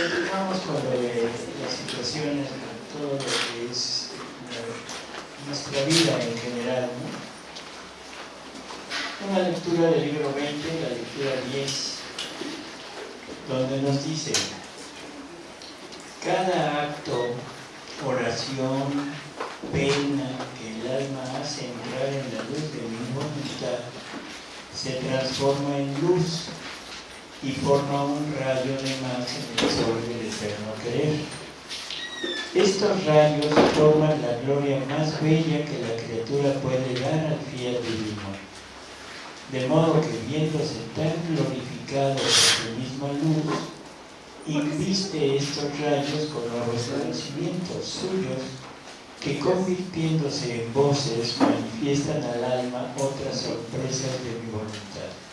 lo de las situaciones, todo lo que es nuestra vida en general. ¿no? Una lectura del libro 20, la lectura 10, donde nos dice, cada acto, oración, pena que el alma hace entrar en la luz de mi voluntad, se transforma en luz y forma un rayo de más en el sol del eterno querer. Estos rayos forman la gloria más bella que la criatura puede dar al fiel divino. De modo que viéndose tan glorificado por su misma luz, inviste estos rayos con nuevos conocimientos suyos que convirtiéndose en voces manifiestan al alma otras sorpresas de mi voluntad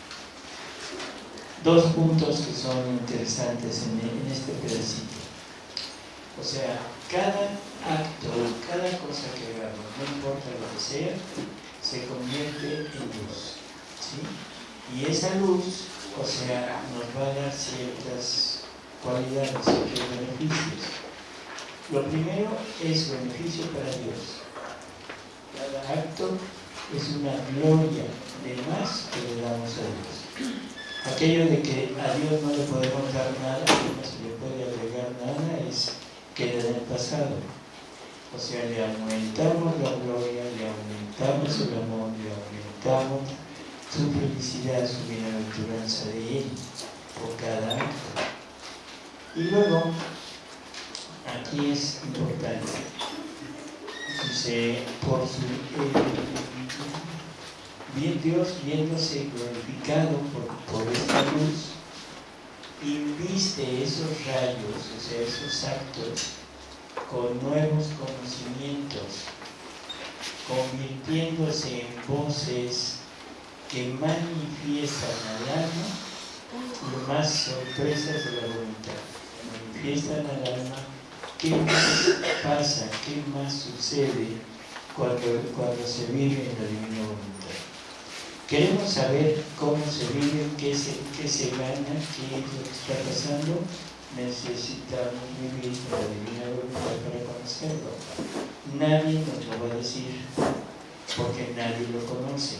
dos puntos que son interesantes en, este pedacito. O sea, cada acto, cada cosa que hagamos, no importa lo que sea, se convierte en luz. ¿sí? Y esa luz, o sea, nos va a dar ciertas cualidades, ciertos beneficios. Lo primero es beneficio para Dios. Cada acto es una gloria de más que le damos a Dios aquello de que a Dios no le podemos dar nada, no se le puede agregar nada, es queda en el pasado. O sea, le aumentamos la gloria, le aumentamos el amor, le aumentamos su felicidad, su bienaventuranza de Él, por cada acto. Y luego, aquí es importante, dice, por su... Eh, Dios viéndose glorificado por, esta luz, inviste esos rayos, o sea, esos actos, con nuevos conocimientos, convirtiéndose en voces que manifiestan al alma más sorpresas de la voluntad, manifiestan al alma qué más pasa, qué más sucede cuando, cuando se vive en la divina voluntad. Queremos saber cómo se vive, qué se, gana, qué es lo que está pasando. Necesitamos vivir la divina voluntad para conocerlo. Nadie nos lo va a decir porque nadie lo conoce.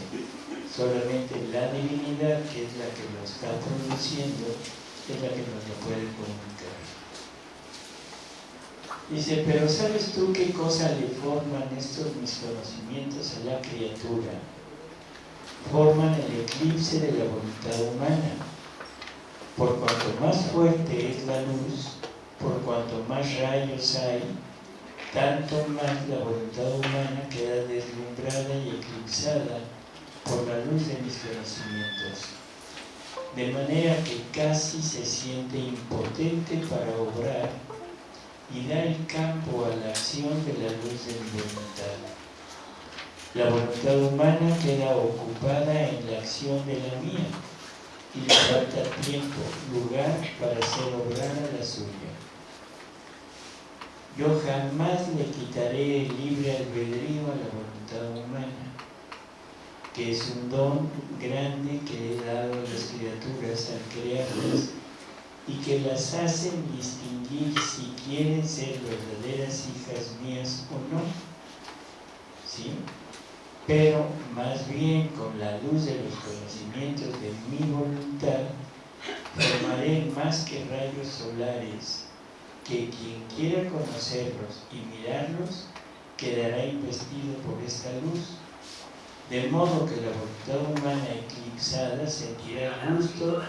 Solamente la divinidad, que es la que lo está produciendo, es la que nos lo puede comunicar. Dice, pero ¿sabes tú qué cosa le forman estos mis conocimientos a la criatura? Forman el eclipse de la voluntad humana. Por cuanto más fuerte es la luz, por cuanto más rayos hay, tanto más la voluntad humana queda deslumbrada y eclipsada por la luz de mis conocimientos. De manera que casi se siente impotente para obrar y da el campo a la acción de la luz de mi voluntad la voluntad humana queda ocupada en la acción de la mía y le falta tiempo, lugar para hacer obrar a la suya. Yo jamás le quitaré el libre albedrío a la voluntad humana, que es un don grande que he dado a las criaturas al crearlas y que las hacen distinguir si quieren ser verdaderas hijas mías o no. ¿Sí? Pero más bien con la luz de los conocimientos de mi voluntad, formaré más que rayos solares, que quien quiera conocerlos y mirarlos, quedará investido por esta luz, de modo que la voluntad humana eclipsada sentirá gusto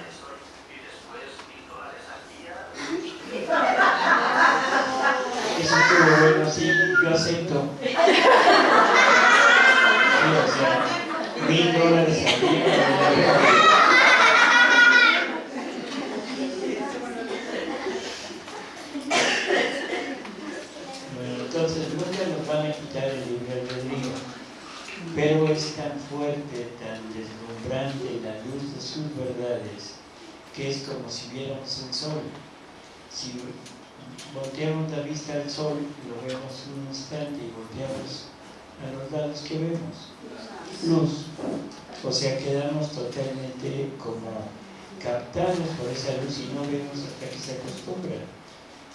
Eso estuvo bueno, sí, yo acepto o sea, mil dólares. Bueno, entonces nunca nos van a quitar el libre albedrío, pero es tan fuerte, tan deslumbrante la luz de sus verdades, que es como si viéramos el sol. Si volteamos la vista al sol, lo vemos un instante y volteamos a los lados que vemos luz. O sea, quedamos totalmente como captados por esa luz y no vemos hasta que se acostumbra.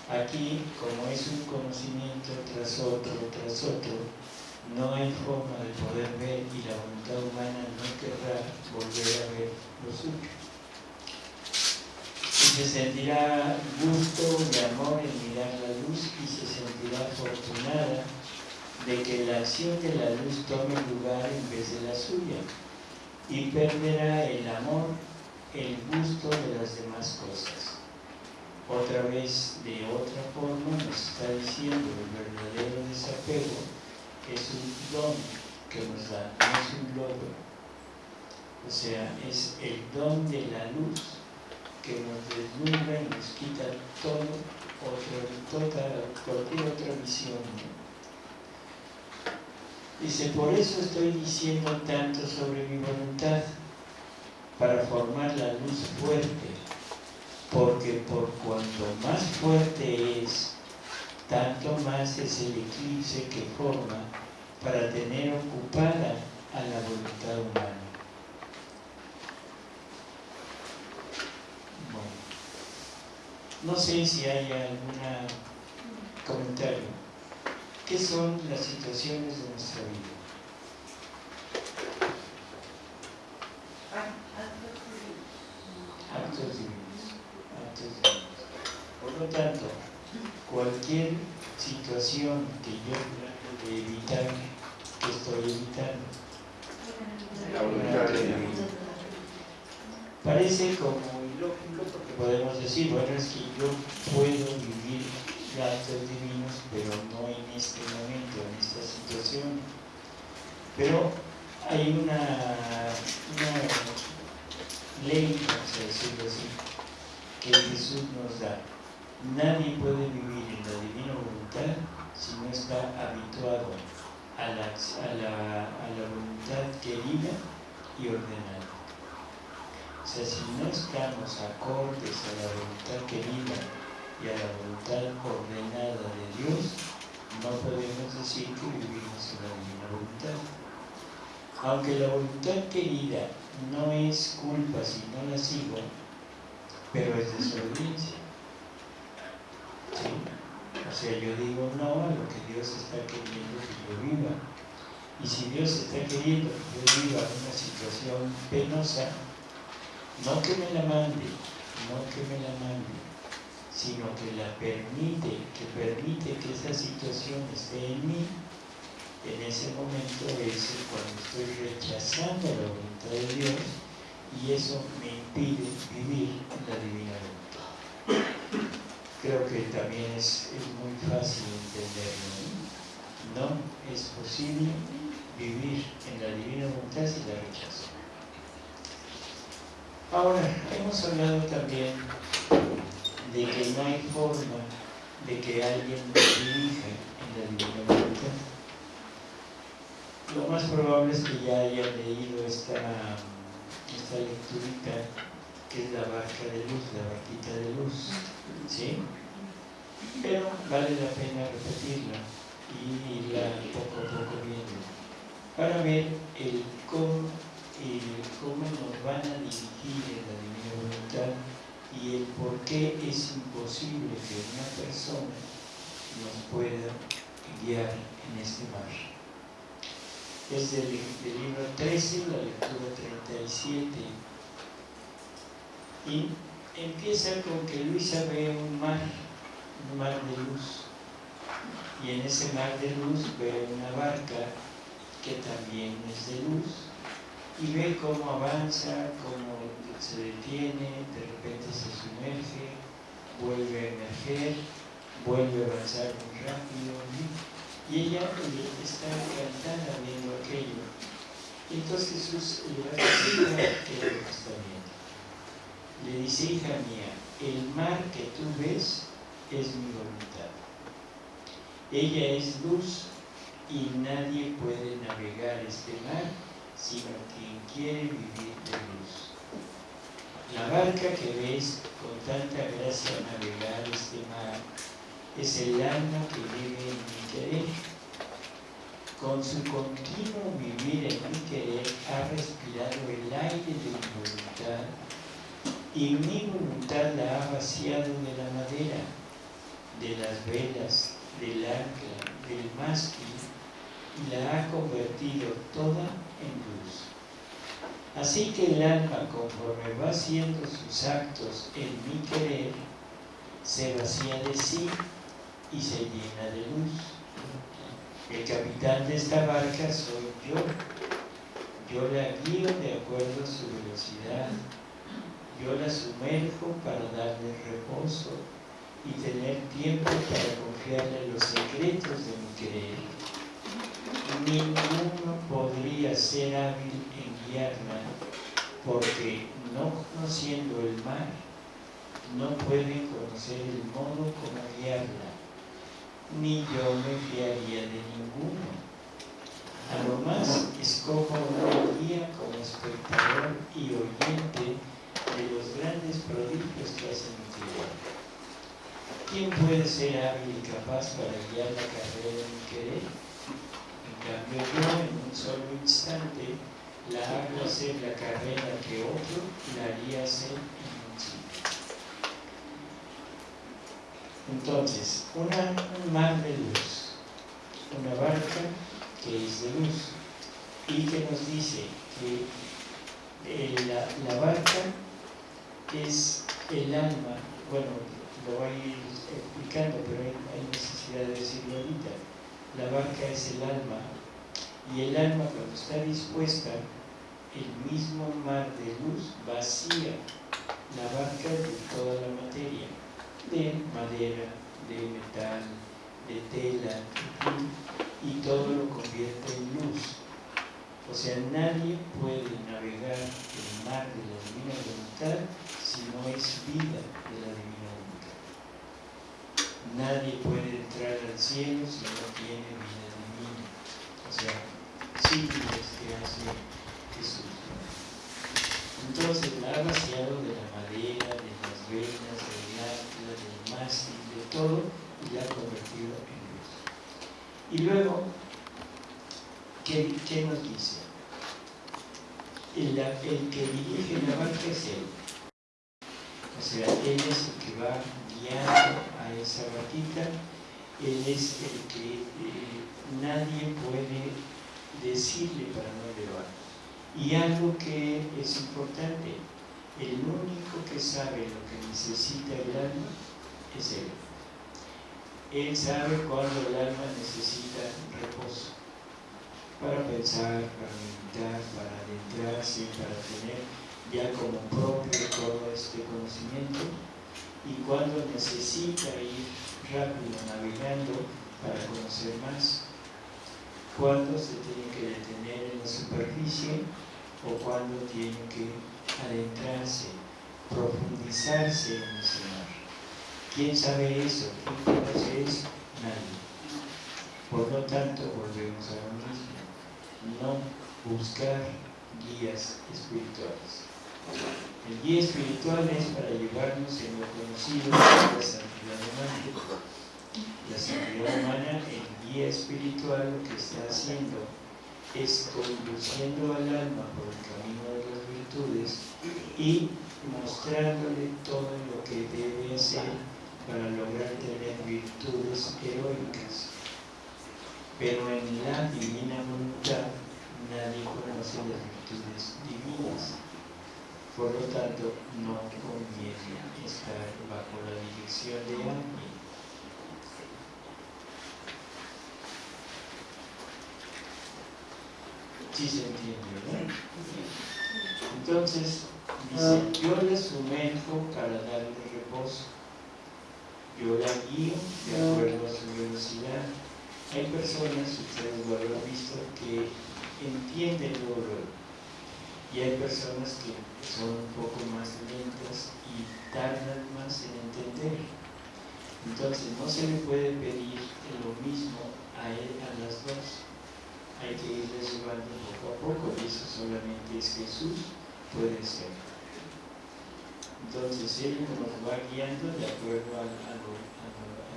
Aquí, como es un conocimiento tras otro, tras otro, no hay forma de poder ver y la voluntad humana no querrá volver a ver lo suyo. Y se sentirá gusto y amor en mirar la luz y se sentirá afortunada de que la acción de la luz tome lugar en vez de la suya y perderá el amor, el gusto de las demás cosas otra vez de otra forma nos está diciendo el verdadero desapego es un don que nos da, no es un logro. O sea, es el don de la luz que nos deslumbra y nos quita todo otra, cualquier otra visión. Dice, por eso estoy diciendo tanto sobre mi voluntad, para formar la luz fuerte porque por cuanto más fuerte es, tanto más es el eclipse que forma para tener ocupada a la voluntad humana. Bueno, no sé si hay algún comentario. ¿Qué son las situaciones de nuestra vida? Actos divinos. Por lo tanto, cualquier situación que yo trato de evitar, que estoy evitando, parece como ilógico porque podemos decir, bueno, es que yo puedo vivir actos divinos, pero no en este momento, en esta situación. Pero hay una, una ley, vamos a decirlo así, que Jesús nos da. Nadie puede vivir en la divina voluntad si no está habituado a la, a la, a la voluntad querida y ordenada. O sea, si no estamos acordes a la voluntad querida y a la voluntad ordenada de Dios, no podemos decir que vivimos en la voluntad. Aunque la voluntad querida no es culpa si no la sigo, pero es desobediencia. ¿Sí? O sea, yo digo no a lo que Dios está queriendo que yo viva. Y si Dios está queriendo que yo viva una situación penosa, no que me la mande, no que me la mande, sino que la permite, que permite que esa situación esté en mí, en ese momento es cuando estoy rechazando la voluntad de Dios y eso me impide vivir la divina voluntad. Creo que también es, muy fácil entenderlo. ¿no? es posible vivir en la divina voluntad si la rechazo. Ahora, hemos hablado también de que no hay forma de que alguien me dirija en la divina. Lo más probable es que ya haya leído esta esta lecturita que es la barca de luz, la barquita de luz, ¿sí? Pero vale la pena repetirla y irla poco a poco viendo para ver el cómo, el cómo nos van a dirigir en la divina voluntad y el por qué es imposible que una persona nos pueda guiar en este mar es del, libro 13, la lectura 37. Y empieza con que Luisa ve un mar, un mar de luz. Y en ese mar de luz ve una barca que también es de luz. Y ve cómo avanza, cómo se detiene, de repente se sumerge, vuelve a emerger, vuelve a avanzar muy rápido. Y ella está encantada viendo aquello. Entonces Jesús le va a que lo está viendo. Le dice, hija mía, el mar que tú ves es mi voluntad. Ella es luz y nadie puede navegar este mar sino quien quiere vivir de luz. La barca que ves con tanta gracia navegar este mar es el alma que vive en mi querer. Con su continuo vivir en mi querer ha respirado el aire de mi voluntad y mi voluntad la ha vaciado de la madera de las velas, del ancla, del mástil, y la ha convertido toda en luz. Así que el alma, conforme va haciendo sus actos en mi querer, se vacía de sí y se llena de luz. El capitán de esta barca soy yo. Yo la guío de acuerdo a su velocidad. Yo la sumerjo para darle reposo y tener tiempo para confiarle los secretos de mi querer. Ninguno podría ser hábil porque no conociendo el mar, no puede conocer el modo como guiarla, ni yo me fiaría de ninguno. A lo más escojo una guía como espectador y oyente de los grandes prodigios que hace mi. ¿Quién puede ser hábil y capaz para guiar la carrera de mi querer? En cambio yo en un solo instante la hago hacer la carrera que otro la haría un sitio. Entonces, un mar de luz, una barca que es de luz y que nos dice que eh, la, la barca es el alma, bueno, lo voy a ir explicando, pero hay, necesidad de decirlo ahorita. La barca es el alma, y el alma cuando está dispuesta, el mismo mar de luz vacía la barca de toda la materia, de madera, de metal, de tela, y todo lo convierte en luz. O sea, nadie puede navegar el mar de la divina voluntad si no es vida de la divina Nadie puede entrar al cielo si no tiene vida divina. O sea, siglos que hace Jesús. Entonces la vaciado de la madera, de las venas, del atla, del mástil, de todo, y la ha convertido en luz. Y luego, ¿qué, qué nos dice? El, el, que dirige la barca es Él. O sea, Él es el que va guiando a esa barquita, Él es el que eh, nadie puede decirle para no llevar. Y algo que es importante, el único que sabe lo que necesita el alma es Él. Él sabe cuando el alma necesita reposo para pensar, para meditar, para adentrarse, para tener ya como propio todo este conocimiento y cuando necesita ir rápido navegando para conocer más, cuando se tiene que detener en superficie o cuando tiene que adentrarse, profundizarse en ese mar. ¿Quién sabe eso? ¿Quién conoce eso? Nadie. Por lo tanto, volvemos a lo mismo. No buscar guías espirituales. El guía espiritual es para llevarnos en lo conocido de la santidad humana. La santidad humana, el guía espiritual lo que está haciendo es conduciendo al alma por el camino de las virtudes y mostrándole todo lo que debe hacer para lograr tener virtudes heroicas. Pero en la divina voluntad nadie conoce las virtudes divinas por lo tanto, no conviene estar bajo la dirección de alguien. Sí se entiende, ¿verdad? Entonces, dice, yo la sumerjo para darle reposo. Yo la guío de acuerdo a su velocidad. Hay personas, ustedes lo habrán visto, que entienden lo y hay personas que son un poco más lentas y tardan más en entender. Entonces no se le puede pedir lo mismo a, él, a las dos. Hay que irles poco a poco y eso solamente es Jesús puede ser. Entonces Él nos va guiando de acuerdo a,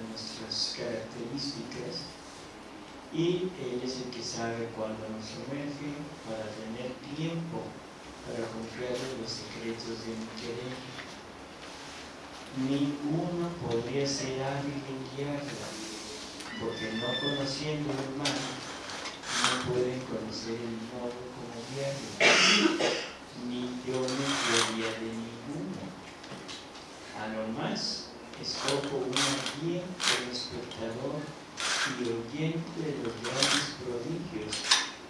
nuestras características y Él es el que sabe cuándo nos sumerge para tener tiempo para confiar en los secretos de mi querer. ninguno podría ser hábil en guiarla, porque no conociendo el mal, pueden conocer el modo como guiarla, ni yo me guiaría de ninguno. A lo más, escojo una guía el espectador y oyente de los grandes prodigios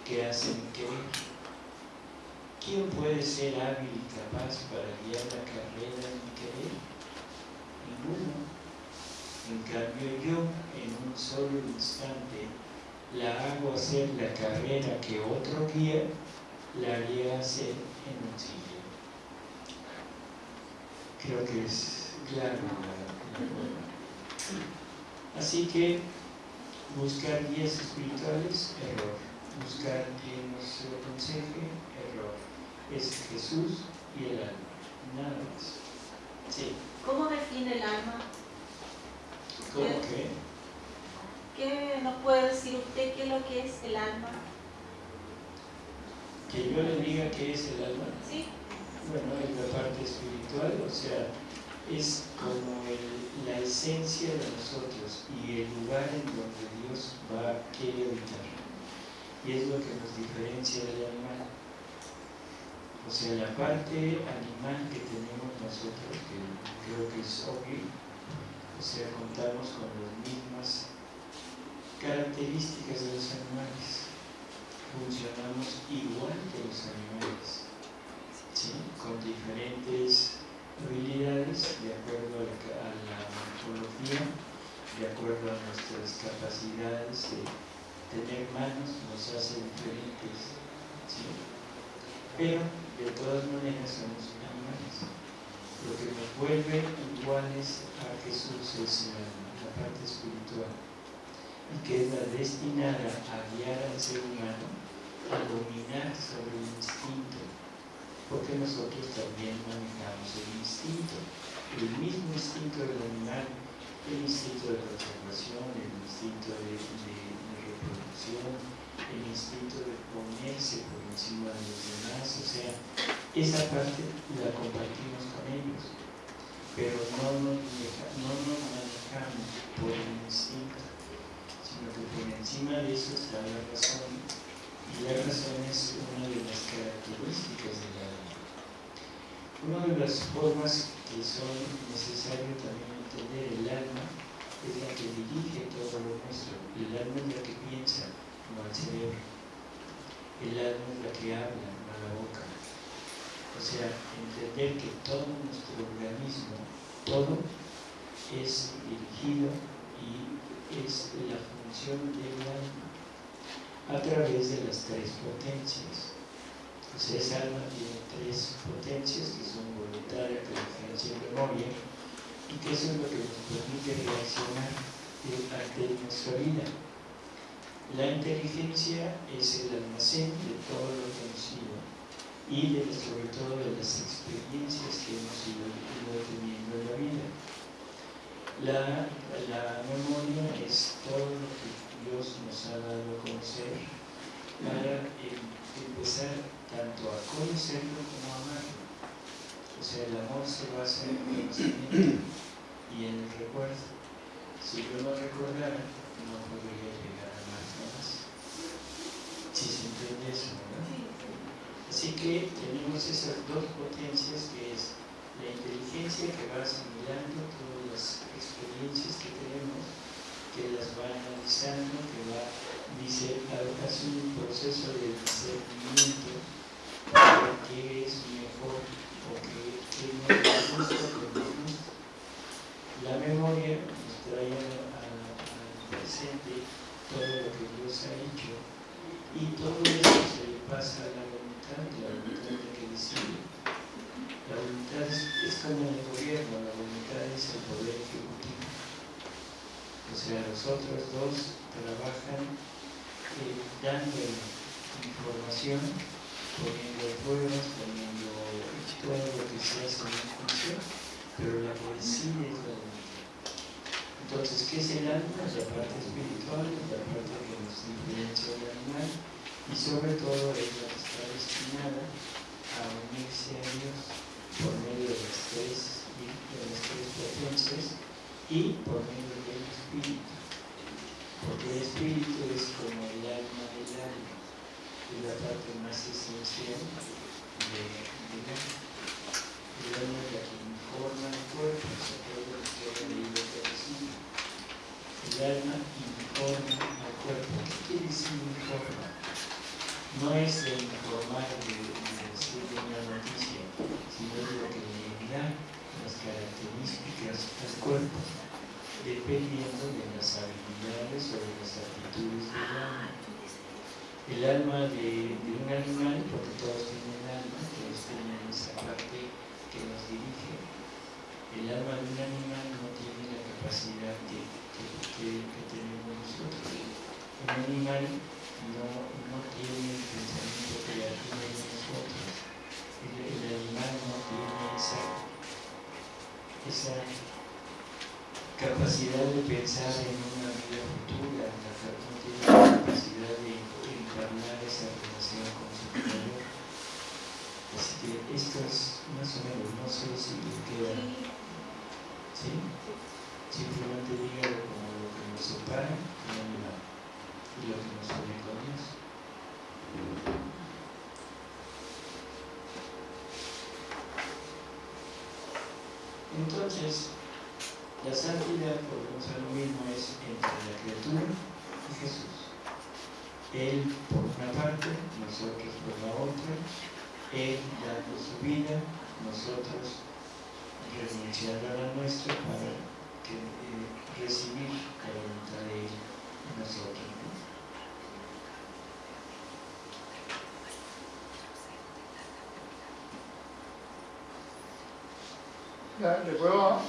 que hacen creer ¿Quién puede ser hábil y capaz para guiar la carrera en querer? Ninguno. En cambio yo, en un solo instante, la hago hacer la carrera que otro guía, la haría hacer en un sitio. Creo que es claro la, la Así que buscar guías espirituales, error. Buscar quien nos aconseje, error es Jesús y el alma, nada más. Sí. ¿Cómo define el alma? ¿Cómo qué? ¿Qué nos puede decir usted qué es lo que es el alma? Que yo le diga qué es el alma. Sí. Bueno, es la parte espiritual, o sea, es como la esencia de nosotros y el lugar en donde Dios va, a querer habitar. Y es lo que nos diferencia del animal. O sea, la parte animal que tenemos nosotros, que creo que es obvio, o sea, contamos con las mismas características de los animales. Funcionamos igual que los animales, ¿sí? con diferentes habilidades de acuerdo a la, morfología, de acuerdo a nuestras capacidades de tener manos, nos hace diferentes. ¿sí? Pero de todas maneras somos animales. Lo que nos vuelve iguales a Jesús es la parte espiritual y que es la destinada a guiar al ser humano a dominar sobre el instinto, porque nosotros también manejamos el instinto, el mismo instinto del animal, el instinto de conservación, el instinto de, reproducción, el instinto de ponerse por encima de los demás, o sea, esa parte la compartimos con ellos, pero no nos, no nos manejamos por el instinto, sino que por encima de eso está la razón, y la razón es una de las características del alma. Una de las formas que son necesarias también entender el alma es la que dirige todo lo nuestro, el alma es la que piensa, como el cerebro. El alma es la que habla, no la boca. O sea, entender que todo nuestro organismo, todo es dirigido y es la función del alma a través de las tres potencias. O sea, esa alma tiene tres potencias que son voluntaria, inteligencia y memoria, y que eso es lo que nos permite reaccionar ante nuestra vida. La inteligencia es el almacén de todo lo conocido y de, sobre todo de las experiencias que hemos ido, teniendo en la vida. La, la, memoria es todo lo que Dios nos ha dado a conocer para empezar tanto a conocerlo como a amarlo. O sea, el amor se basa en el conocimiento y en el recuerdo. Si yo no recordara, no podría llegar si se entiende eso, ¿verdad? Así que tenemos esas dos potencias que es la inteligencia que va asimilando todas las experiencias que tenemos, que las va analizando, que va, hace un proceso de discernimiento de qué es mejor o qué, no nos gusta, qué nos gusta. La memoria nos trae al presente todo lo que Dios ha hecho y todo eso se le pasa a la voluntad, la voluntad de que decide. La voluntad es, como el gobierno, la voluntad es el poder ejecutivo. O sea, los otros dos trabajan eh, dando información, poniendo pruebas, poniendo todo lo que se hace en función, pero la decide es la voluntad. Entonces, ¿qué es el alma? La parte espiritual, la parte que nos diferencia del animal y sobre todo es la que está destinada a unirse a Dios por medio de las tres de tres potencias y por medio del espíritu. Porque el espíritu es como el alma del alma, es la parte más esencial de, del alma. El alma la que informa el cuerpo, se acuerda lo que ha leído El alma informa al cuerpo. ¿Qué quiere decir informa? No es de informar de, de decir una sino de lo que le da las características al cuerpo, dependiendo de las habilidades o de las actitudes del alma. El alma de, de un animal, porque todos tienen alma, todos tienen esa parte que nos dirige. El alma de un animal no tiene la capacidad que, que, que tenemos nosotros. Un animal no, no tiene el pensamiento creativo de nosotros. El, el animal no tiene esa esa capacidad de pensar en una vida futura, no tiene la capacidad de encarnar esa relación con su creador. Así que esto es más o menos, no sé si le queda. ¿Sí? Simplemente dígalo como lo que nos separa y lo que nos une con Dios. Entonces, la santidad, volvemos a lo mismo, es entre la criatura y Jesús. Él por una parte, nosotros por la otra, Él dando su vida, nosotros renunciando a la nuestra para que, eh, recibir la voluntad de Él en nosotros. ¿Le puedo?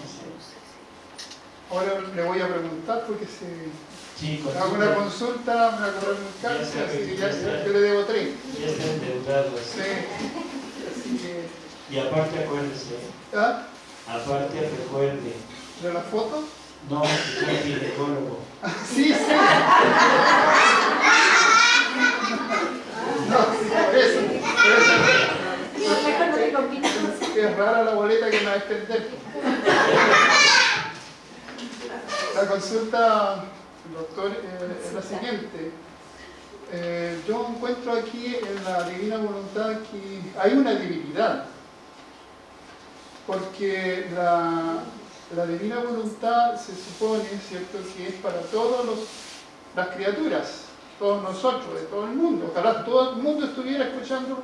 Ahora le voy a preguntar porque si sí, hago una consulta me va a cobrar un cárcel, así que ya, ya, yo le debo tres. Ya está endeudado. Sí. Así que... Y aparte acuérdese. ¿Ah? Aparte recuerde. ¿De la foto? No, soy ginecólogo. sí, sí. no, sí, por eso. Por eso. Es rara la boleta que me va a extender. La consulta, doctor, eh, es la siguiente. Eh, yo encuentro aquí en la divina voluntad que hay una divinidad. Porque la, la divina voluntad se supone, ¿cierto?, que es para todas las criaturas, todos nosotros, de todo el mundo. Ojalá todo el mundo estuviera escuchando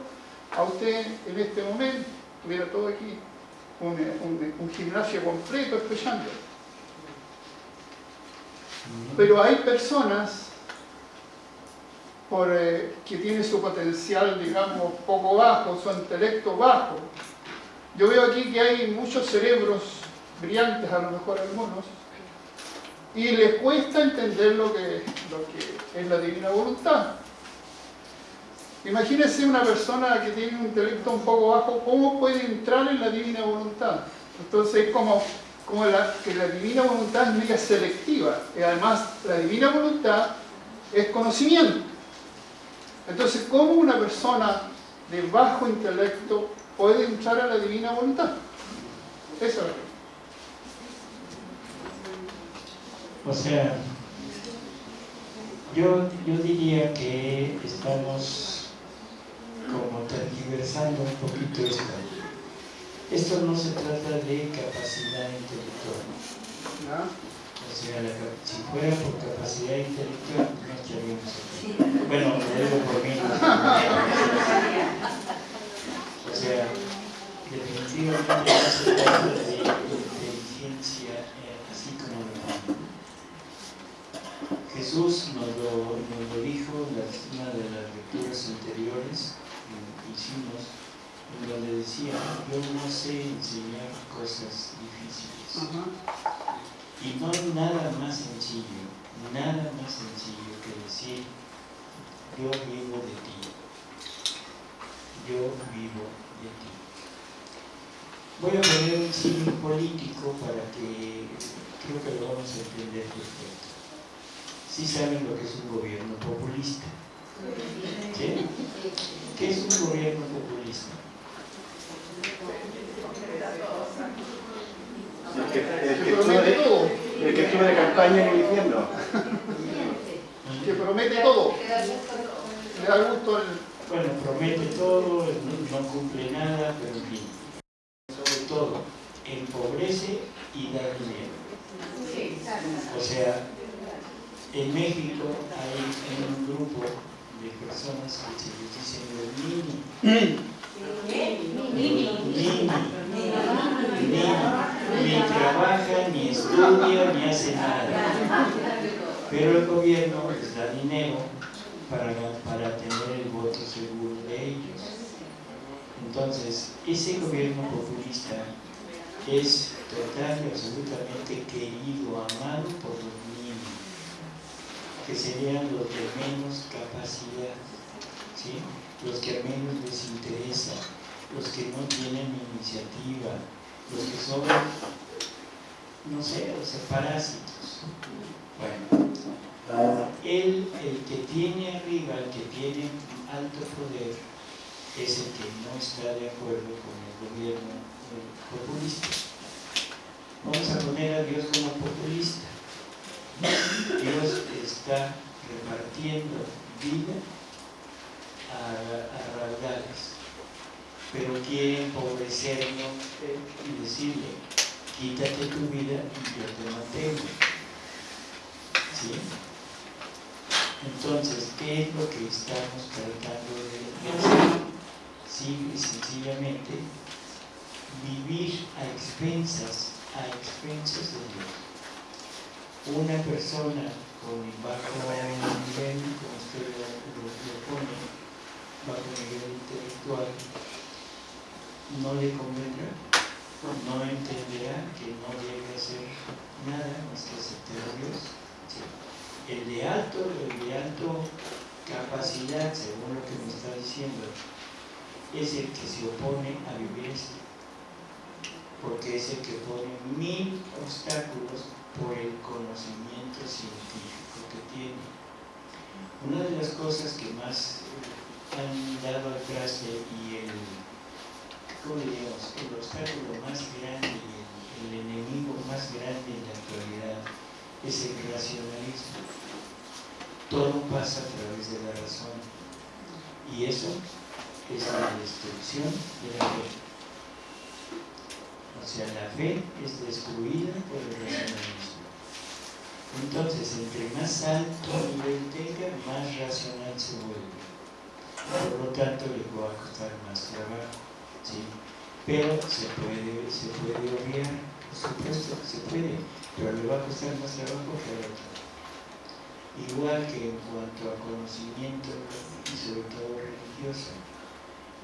a usted en este momento, tuviera todo aquí, un, gimnasio completo escuchando. Pero hay personas por, eh, que tienen su potencial, digamos, poco bajo, su intelecto bajo. Yo veo aquí que hay muchos cerebros brillantes, a lo mejor algunos, y les cuesta entender lo que, lo que es la divina voluntad. Imagínense una persona que tiene un intelecto un poco bajo, ¿cómo puede entrar en la divina voluntad? Entonces es como, como la, que la divina voluntad es mega selectiva. Y además la divina voluntad es conocimiento. Entonces, ¿cómo una persona de bajo intelecto puede entrar a la divina voluntad? Eso es. O sea, yo, yo diría que estamos como tergiversando un poquito esto. Esto no se trata de capacidad intelectual. O sea, si fuera por capacidad intelectual, no estaríamos aquí. Bueno, lo digo por mí. O sea, definitivamente no se trata de inteligencia eh, así como lo Jesús nos lo, nos lo dijo en una de las lecturas anteriores hicimos, en donde decía, yo no sé enseñar cosas difíciles. Y no hay nada más sencillo, nada más sencillo que decir, yo vivo de ti. Yo vivo de ti. Voy a poner un signo político para que creo que lo vamos a entender perfecto. Sí saben lo que es un gobierno populista. ¿Sí? ¿Qué es un gobierno populista? El que, el que, estuvo, de, el que estuvo de campaña en el infierno. Que promete todo. Le da gusto al... Bueno, promete todo, no, no cumple nada, pero en fin. Sobre todo, empobrece y da dinero. O sea, en México hay un grupo de personas que se les dicen los mini. Mini. Ni trabaja, ni estudia, ni hace nada. Pero el gobierno les da dinero para, para tener el voto seguro de ellos. Entonces, ese gobierno populista es total y absolutamente querido, amado por los niños, que serían los de menos capacidad, ¿sí? los que menos les interesa, los que no tienen iniciativa, los que son, no sé, o sea, parásitos. Bueno, él, el que tiene arriba, el que tiene alto poder, es el que no está de acuerdo con el gobierno populista. Vamos a poner a Dios como populista. Dios está repartiendo vida a, a raudales, pero quiere empobrecernos y decirle, quítate tu vida y yo te mantengo. ¿Sí? Entonces, ¿qué es lo que estamos tratando de hacer? Simple y sencillamente, vivir a expensas, a expensas de Dios. Una persona con bajo nivel, como usted lo, lo pone, bajo nivel intelectual, no le convendrá, no entenderá que no debe hacer nada más que aceptar a Dios. el de alto, el de alto capacidad, según lo que me está diciendo, es el que se opone a vivir porque es el que pone mil obstáculos por el conocimiento científico que tiene. Una de las cosas que más han dado al traste y el, ¿cómo diríamos? el obstáculo más grande el enemigo más grande en la actualidad es el racionalismo. Todo pasa a través de la razón. Y eso es la destrucción de la fe. O sea, la fe es destruida por el racionalismo. Entonces, entre más alto nivel tenga, más racional se vuelve. Por lo tanto, le va a costar más trabajo. ¿sí? Pero se puede, se puede obviar, por supuesto que se puede pero le va a costar más trabajo que otro. Igual que en cuanto a conocimiento y sobre todo religioso.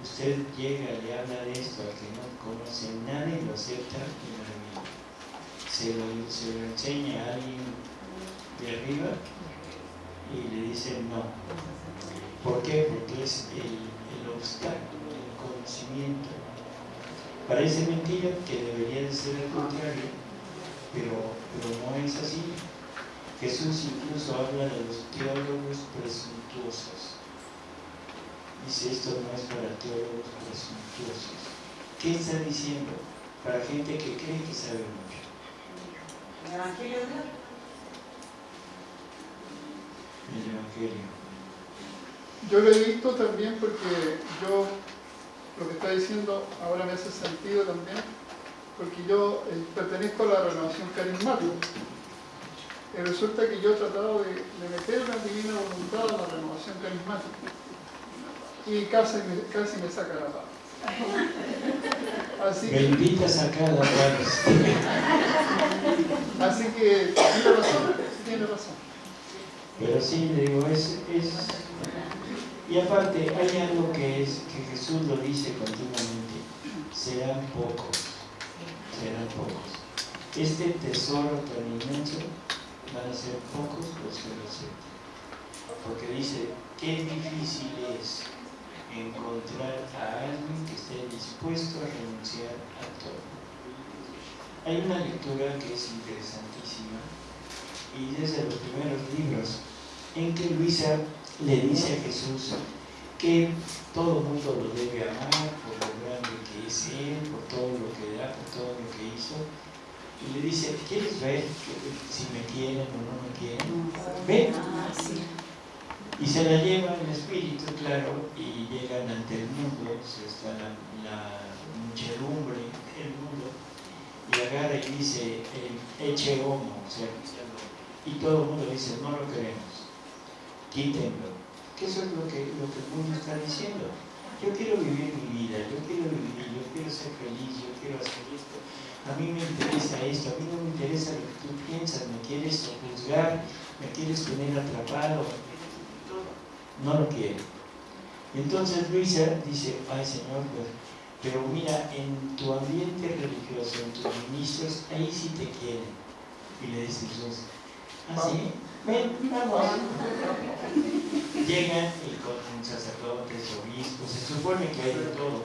Usted llega, le habla de esto al que no conoce nada y lo acepta y lo Se lo, se lo enseña a alguien de arriba y le dice no. ¿Por qué? Porque es el, el obstáculo, el conocimiento. Parece mentira que debería de ser el contrario, pero, pero no es así. Jesús incluso habla de los teólogos presuntuosos. Dice, esto no es para teólogos presuntuosos. ¿Qué está diciendo? Para gente que cree que sabe mucho. ¿El Evangelio de Dios? El Evangelio. Yo lo he visto también porque yo, lo que está diciendo ahora me hace sentido también porque yo eh, pertenezco a la renovación carismática. Y resulta que yo he tratado de, de meter una divina voluntad a la renovación carismática. Y casi me, casi me saca la paz. Así que, Bendita sacada, Juárez. así que tiene razón, tiene razón. Pero sí, le digo, es, es... Y aparte, hay algo que, es, que Jesús lo dice continuamente, serán pocos serán pocos. Este tesoro tan inmenso van a ser pocos los que lo acepten. Porque dice, qué difícil es encontrar a alguien que esté dispuesto a renunciar a todo. Hay una lectura que es interesantísima y desde los primeros libros en que Luisa le dice a Jesús que todo el mundo lo debe amar por lo grande que es Él, por todo lo que da, por todo lo que hizo, y le dice, ¿quieres ver si me quieren o no me quieren? Ven. Y se la lleva el espíritu, claro, y llegan ante el mundo, está la, la muchedumbre del mundo, y agarra y dice, eche homo, o sea, y todo el mundo dice, no lo queremos, quítenlo. Que eso es lo que, lo que el mundo está diciendo. Yo quiero vivir mi vida, yo quiero vivir, yo quiero ser feliz, yo quiero hacer esto a mí me interesa esto, a mí no me interesa lo que tú piensas, me quieres juzgar, me quieres tener atrapado, no lo quiero. entonces Luisa dice, ay Señor, pues, pero mira, en tu ambiente religioso, en tus ministros, ahí sí te quieren. Y le dice Jesús, así, ¿Ah, ven, vamos. Llegan y con sacerdotes, obispos, se supone que hay de todo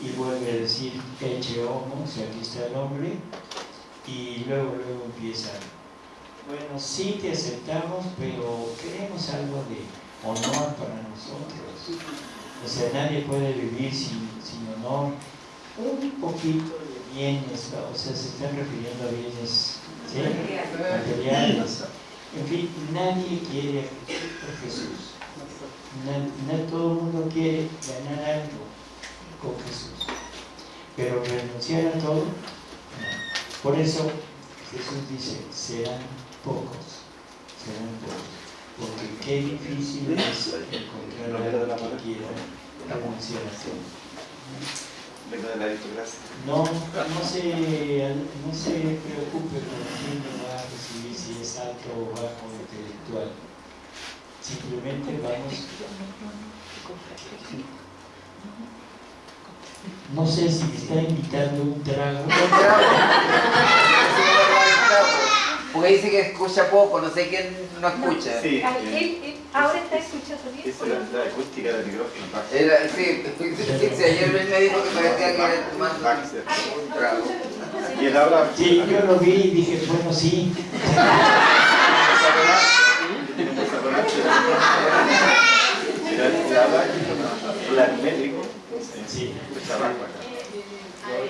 y vuelve a decir eche homo, sea, aquí está el hombre, y luego, luego empieza, bueno, sí te aceptamos, pero queremos algo de honor para nosotros. O sea, nadie puede vivir sin, honor. Un poquito de bienes, o sea, se están refiriendo a bienes materiales. En fin, nadie quiere a Jesús. No, todo el mundo quiere ganar algo con Jesús. Pero renunciar a todo, Por eso Jesús dice, serán pocos, serán pocos. Porque qué difícil es encontrar a alguien que quiera la aristocracia. No, no se, no se preocupe por quién va a recibir, si es alto o bajo intelectual. Simplemente vamos no sé si me está invitando un trago. Porque dice que escucha poco, no sé quién no escucha. Sí, ahora está escuchando bien. Esa es la, acústica del micrófono. Era, sí, sí, ayer me dijo que parecía que era un trago. Y él habla. Sí, yo lo vi y dije, bueno, sí. Médico. Sí.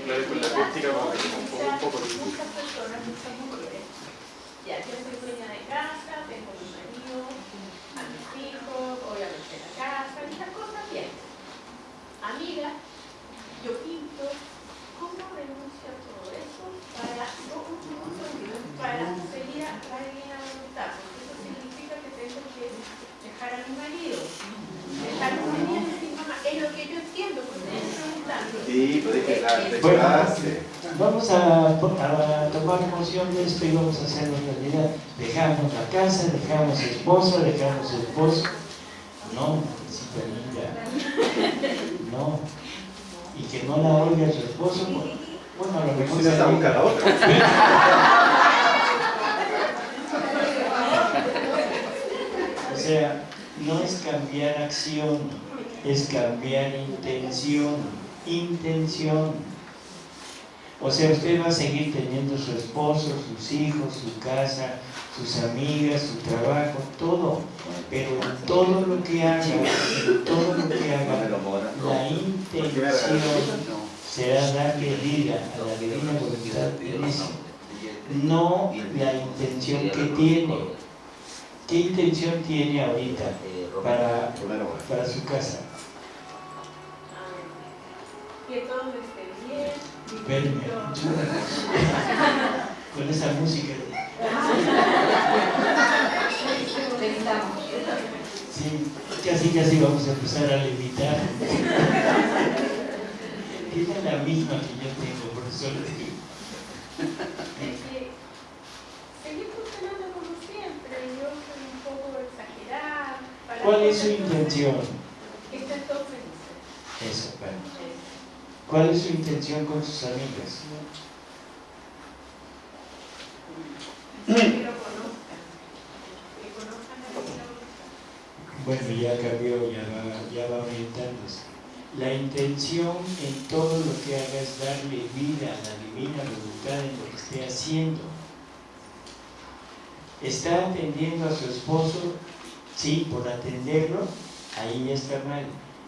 La acústica como que un poco Muchas personas, muchas mujeres. Ya, yo soy dueña de casa, tengo mi marido, a mis hijos, obviamente la casa, estas cosas bien. Amiga, yo pinto, ¿cómo renuncio a todo eso para, para seguir a la divina voluntad? Porque eso significa que tengo que dejar a mi marido, dejar a mi y mamá, es lo que yo entiendo, Sí, bueno, vamos a, a, tomar emoción de esto y vamos a hacerlo realidad. Dejamos la casa, dejamos esposo, dejamos esposo. No, linda. No. Y que no la oiga su esposo. Bueno, a lo mejor. Está buscando otra. o sea, no es cambiar acción, es cambiar intención intención. O sea, usted va a seguir teniendo su esposo, sus hijos, su casa, sus amigas, su trabajo, todo. Pero todo lo que haga, todo lo que haga, la intención será darle vida a la divina voluntad de eso. No la intención que tiene. ¿Qué intención tiene ahorita para, para su casa? Que todo esté bien. Verme. Con esa música. Sí, casi casi vamos a empezar a levitar. Es la misma que yo tengo, por eso le digo. Seguir funcionando como siempre, yo soy un poco exagerada. ¿Cuál es su intención? Que estén todos felices. Eso, bueno. ¿Cuál es su intención con sus amigas? Bueno, ya cambió, ya va, ya va orientándose. La intención en todo lo que haga es darle vida a la divina voluntad en lo que esté haciendo. ¿Está atendiendo a su esposo? Sí, por atenderlo, ahí ya está mal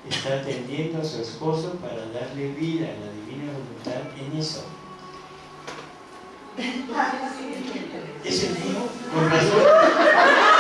está atendiendo a su esposo para darle vida a la divina voluntad en eso. Es el mío, con razón.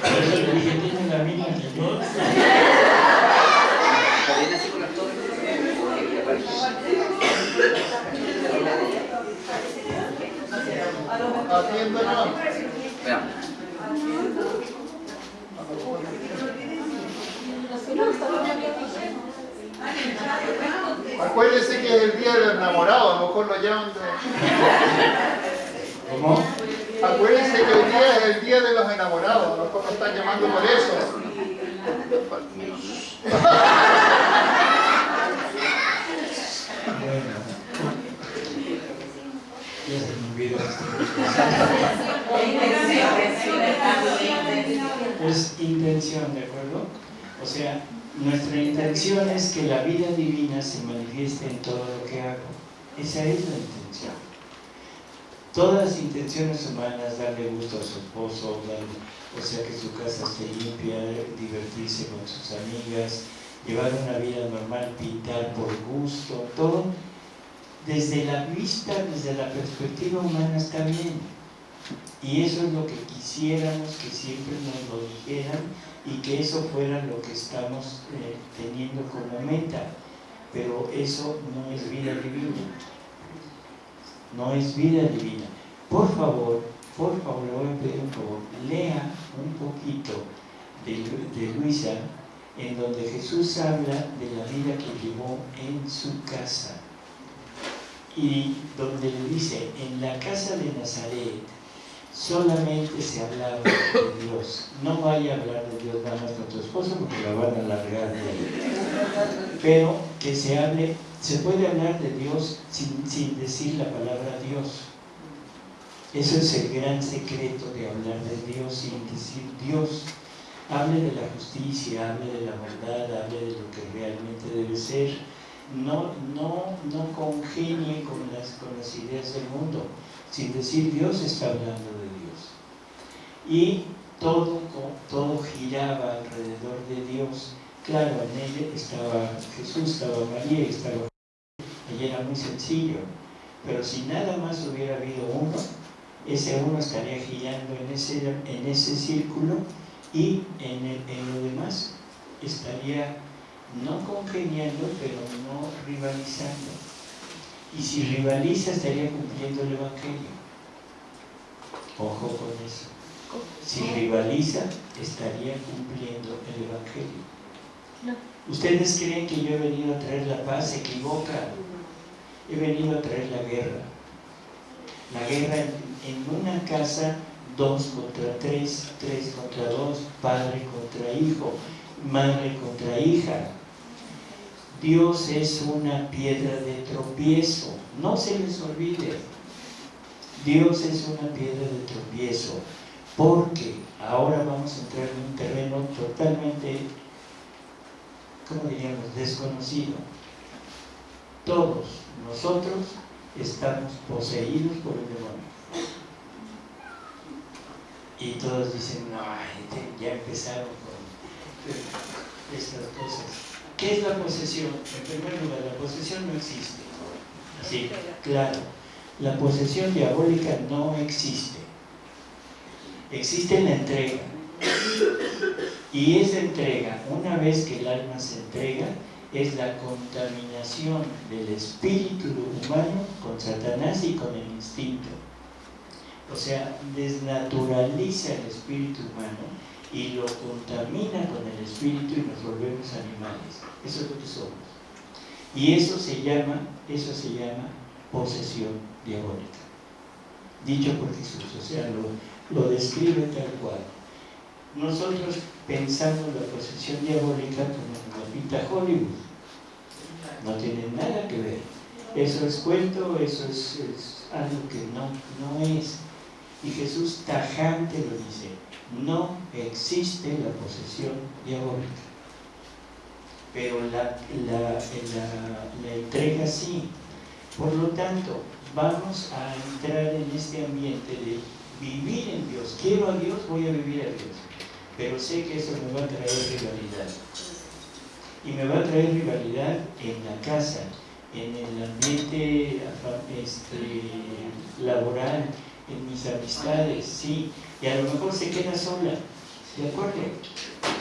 Por eso le dije, tiene la misma que yo. También así con las torres. que aparece. Atiéndonos. Veamos. Acuérdense que es el día del enamorado, a lo mejor lo llaman de... ¿Cómo? Acuérdense que hoy día es el día de los enamorados, a lo mejor lo están llamando por eso. Bueno. Ya se me olvidó esto. Es intención, ¿de acuerdo? O sea, nuestra intención es que la vida divina se manifieste en todo lo que hago. Esa es la intención. Todas las intenciones humanas, darle gusto a su esposo, o sea, que su casa esté limpia, divertirse con sus amigas, llevar una vida normal, pintar por gusto, todo, desde la vista, desde la perspectiva humana está bien. Y eso es lo que quisiéramos que siempre nos lo dijeran y que eso fuera lo que estamos eh, teniendo como meta. Pero eso no es vida divina. No es vida divina. Por favor, por favor, voy a pedir un lea un poquito de, Lu- de Luisa, en donde Jesús habla de la vida que llevó en su casa. Y donde le dice, en la casa de Nazaret solamente se hablaba de Dios. No vaya a hablar de Dios nada más con tu esposo porque la van a largar de ahí. Pero que se hable, se puede hablar de Dios sin decir la palabra Dios. Eso es el gran secreto de hablar de Dios sin decir Dios. Hable de la justicia, hable de la verdad, hable de lo que realmente debe ser. No, no, no congenie con las, con las ideas del mundo. Sin decir Dios está hablando de Dios. Y todo, todo giraba alrededor de Dios. Claro, en ella estaba Jesús, estaba María, estaba y era muy sencillo. Pero si nada más hubiera habido uno, ese uno estaría girando en ese, en ese círculo y en, el- en lo demás estaría no congeniando, pero no rivalizando. Y si rivaliza, estaría cumpliendo el Evangelio. Ojo con eso. Si rivaliza, estaría cumpliendo el Evangelio. ¿Ustedes creen que yo he venido a traer la paz? Se equivocan. He venido a traer la guerra. La guerra en, una casa, dos contra tres, tres contra dos, padre contra hijo, madre contra hija. Dios es una piedra de tropiezo, no se les olvide. Dios es una piedra de tropiezo, porque ahora vamos a entrar en un terreno totalmente, ¿cómo diríamos?, desconocido. Todos nosotros estamos poseídos por el demonio. Y todos dicen, no, ya empezaron con estas cosas. ¿Qué es la posesión? En primer lugar, la posesión no existe. Sí, claro. La posesión diabólica no existe. Existe la entrega. Y esa entrega, una vez que el alma se entrega, es la contaminación del espíritu humano con Satanás y con el instinto. O sea, desnaturaliza el espíritu humano y lo contamina con el espíritu y nos volvemos animales. Eso es lo que somos. Y eso se llama, eso se llama posesión diabólica. Dicho por Jesús, o sea, lo, lo describe tal cual. Nosotros pensamos la posesión diabólica como la pinta Hollywood. No tiene nada que ver. eso es cuento, eso es, es algo que no, no es. Y Jesús tajante lo dice, no existe la posesión diabólica. Pero la, entrega sí. Por lo tanto, vamos a entrar en este ambiente de vivir en Dios. Quiero a Dios, voy a vivir a Dios. Pero sé que eso me va a traer rivalidad. Y me va a traer rivalidad en la casa, en el ambiente este, laboral, en mis amistades, sí. Y a lo mejor se queda sola, ¿de acuerdo?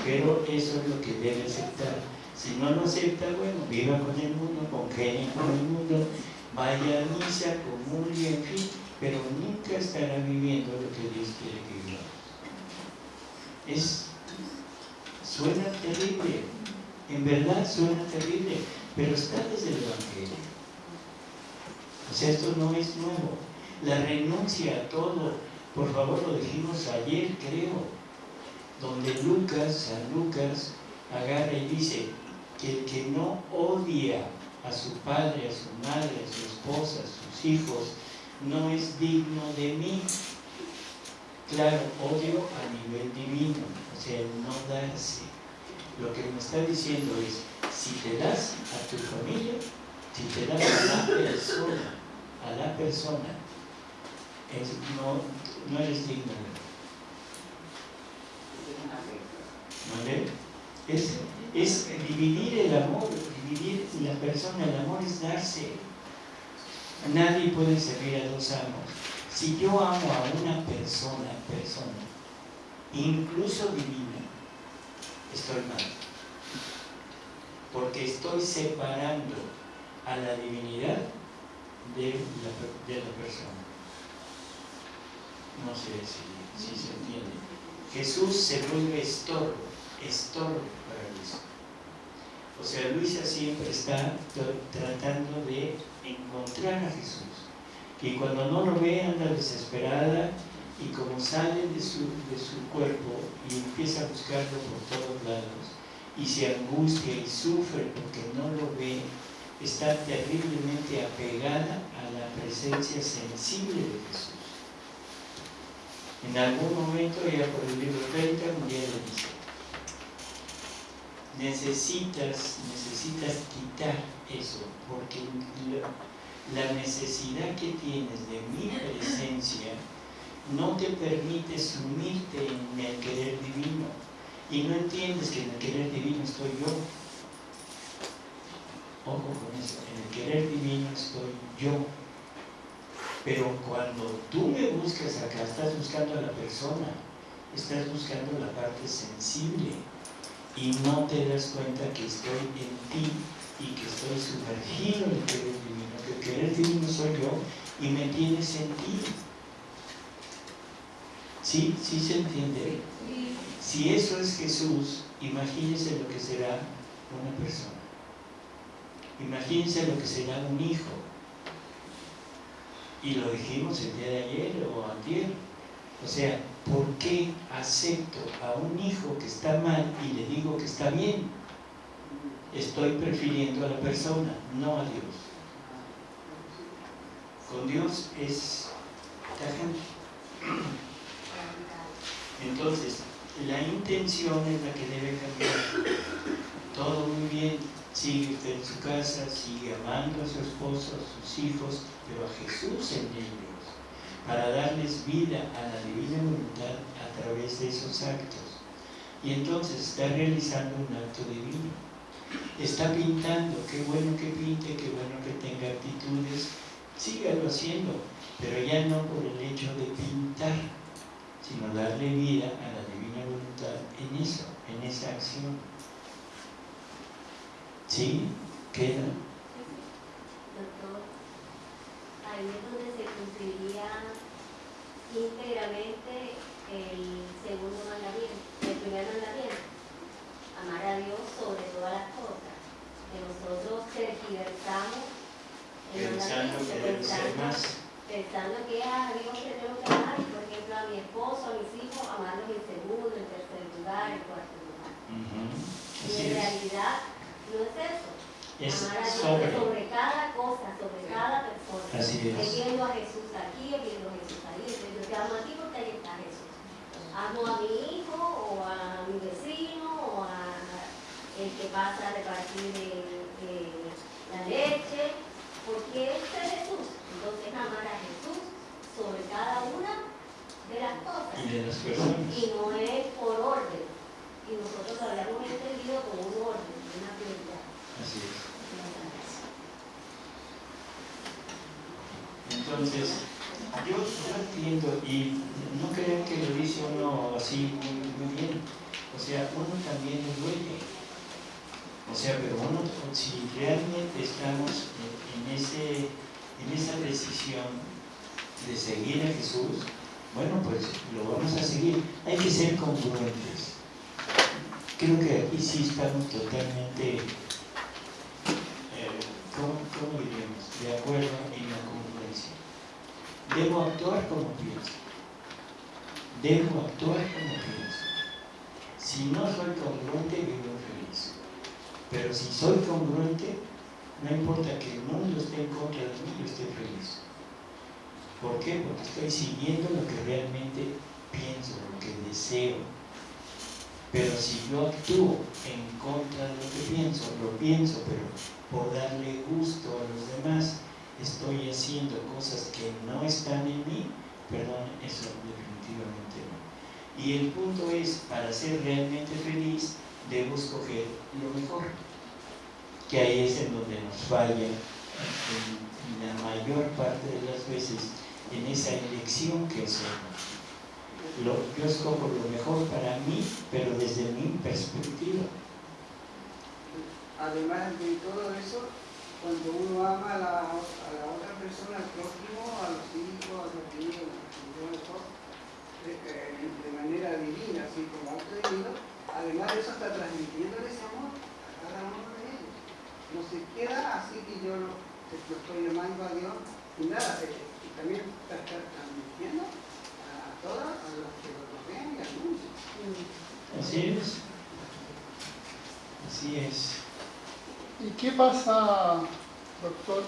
Pero eso es lo que debe aceptar. Si no lo acepta, bueno, viva con el mundo, congenie con el mundo, vaya a misa, comulgue, en fin, pero nunca estará viviendo lo que Dios quiere que vivamos. Es, suena terrible, en verdad suena terrible, pero está desde el Evangelio. O sea, esto no es nuevo. La renuncia a todo, por favor, lo dijimos ayer, creo, donde Lucas, San Lucas, agarra y dice que el que no odia a su padre, a su madre, a su esposa, a sus hijos, no es digno de mí. Claro, odio a nivel divino, o sea, el no darse. Lo que me está diciendo es, si te das a tu familia, si te das a la persona, a la persona, no, no eres digno. ¿Vale? Es, es dividir el amor, dividir la persona, el amor es darse. Nadie puede servir a dos amos. Si yo amo a una persona, persona, incluso divina, estoy mal. Porque estoy separando a la divinidad de de la persona. No sé si, se entiende. Jesús se vuelve estorbo, estorbo para Luisa. O sea, Luisa siempre está tratando de encontrar a Jesús. Y cuando no lo ve, anda desesperada y como sale de su, de su cuerpo y empieza a buscarlo por todos lados y se angustia y sufre porque no lo ve, está terriblemente apegada a la presencia sensible de Jesús. En algún momento, ya por el libro 30, María le dice, necesitas, necesitas quitar eso, porque la necesidad que tienes de mi presencia no te permite sumirte en el querer divino y no entiendes que en el querer divino estoy yo. Ojo con eso, en el querer divino estoy yo. Pero cuando tú me buscas acá, estás buscando a la persona, estás buscando la parte sensible y no te das cuenta que estoy en ti y que estoy sumergido en el querer divino, que el querer divino soy yo y me tiene sentido. ¿Sí? ¿Sí se entiende? Si eso es Jesús, imagínense lo que será una persona. Imagínense lo que será un hijo. Y lo dijimos el día de ayer o antier. O sea, ¿por qué acepto a un hijo que está mal y le digo que está bien? Estoy prefiriendo a la persona, no a Dios. Con Dios es tajante. Entonces, la intención es la que debe cambiar. Todo muy bien, sigue usted en su casa, sigue amando a su esposo, a sus hijos, pero a Jesús en ellos, para darles vida a la divina voluntad a través de esos actos. Y entonces está realizando un acto divino. Está pintando, qué bueno que pinte, qué bueno que tenga actitudes, sígalo haciendo, pero ya no por el hecho de pintar, sino darle vida a la divina voluntad en eso, en esa acción. ¿Sí? ¿Queda? Doctor, ahí es donde se cumpliría íntegramente el segundo mandamiento, el primer mandamiento, amar a Dios sobre todas las cosas. Que nosotros tergiversamos el Pensando mandamiento, que pensando- más. pensando que a Dios le tengo que amar, y por ejemplo a mi esposo, a mis hijos, amarlos en segundo, en tercer lugar, en cuarto lugar. Y en es. realidad no es eso. Es Amar a Dios sobre. sobre cada cosa, sobre cada persona. Así es. Viendo a Jesús aquí, viendo a Jesús ahí. Yo te amo a ti porque ahí está Jesús. Amo a mi hijo o a mi vecino o a el que pasa a repartir eh, eh, la leche, porque este es Jesús. Entonces amar a Jesús sobre cada una de las cosas. Y de las personas. Y no es por orden. Y nosotros habíamos entendido como un orden, una prioridad. Así es. Entonces, yo, entiendo y no crean que lo dice uno así muy, muy bien. O sea, uno también le duele. O sea, pero uno, si realmente estamos en, ese, en esa decisión de seguir a Jesús, bueno, pues lo vamos a seguir. Hay que ser congruentes. Creo que aquí sí estamos totalmente, eh, ¿cómo, cómo diríamos? De acuerdo en la. Debo actuar como pienso. Debo actuar como pienso. Si no soy congruente, vivo feliz. Pero si soy congruente, no importa que el mundo esté en contra de mí, yo estoy feliz. ¿Por qué? Porque estoy siguiendo lo que realmente pienso, lo que deseo. Pero si yo actúo en contra de lo que pienso, lo pienso, pero por darle gusto a los demás, estoy haciendo cosas que no están en mí, perdón, eso definitivamente no. Y el punto es, para ser realmente feliz, debo escoger lo mejor. Que ahí es en donde nos falla la mayor parte de las veces en esa elección que hacemos. Lo, yo escojo lo mejor para mí, pero desde mi perspectiva. Además de todo eso, cuando uno ama a la, a la otra persona, al prójimo, a los hijos, a los niños, a los hijos, de, eh, de manera divina, así como acto divino, además de eso está transmitiendo ese amor a cada uno de ellos. No se queda así que yo lo, estoy llamando a Dios y nada, eh, y también está, está transmitiendo a todas, a los que lo rodean y al mundo. Así es. Así es. ¿Y qué pasa, doctor,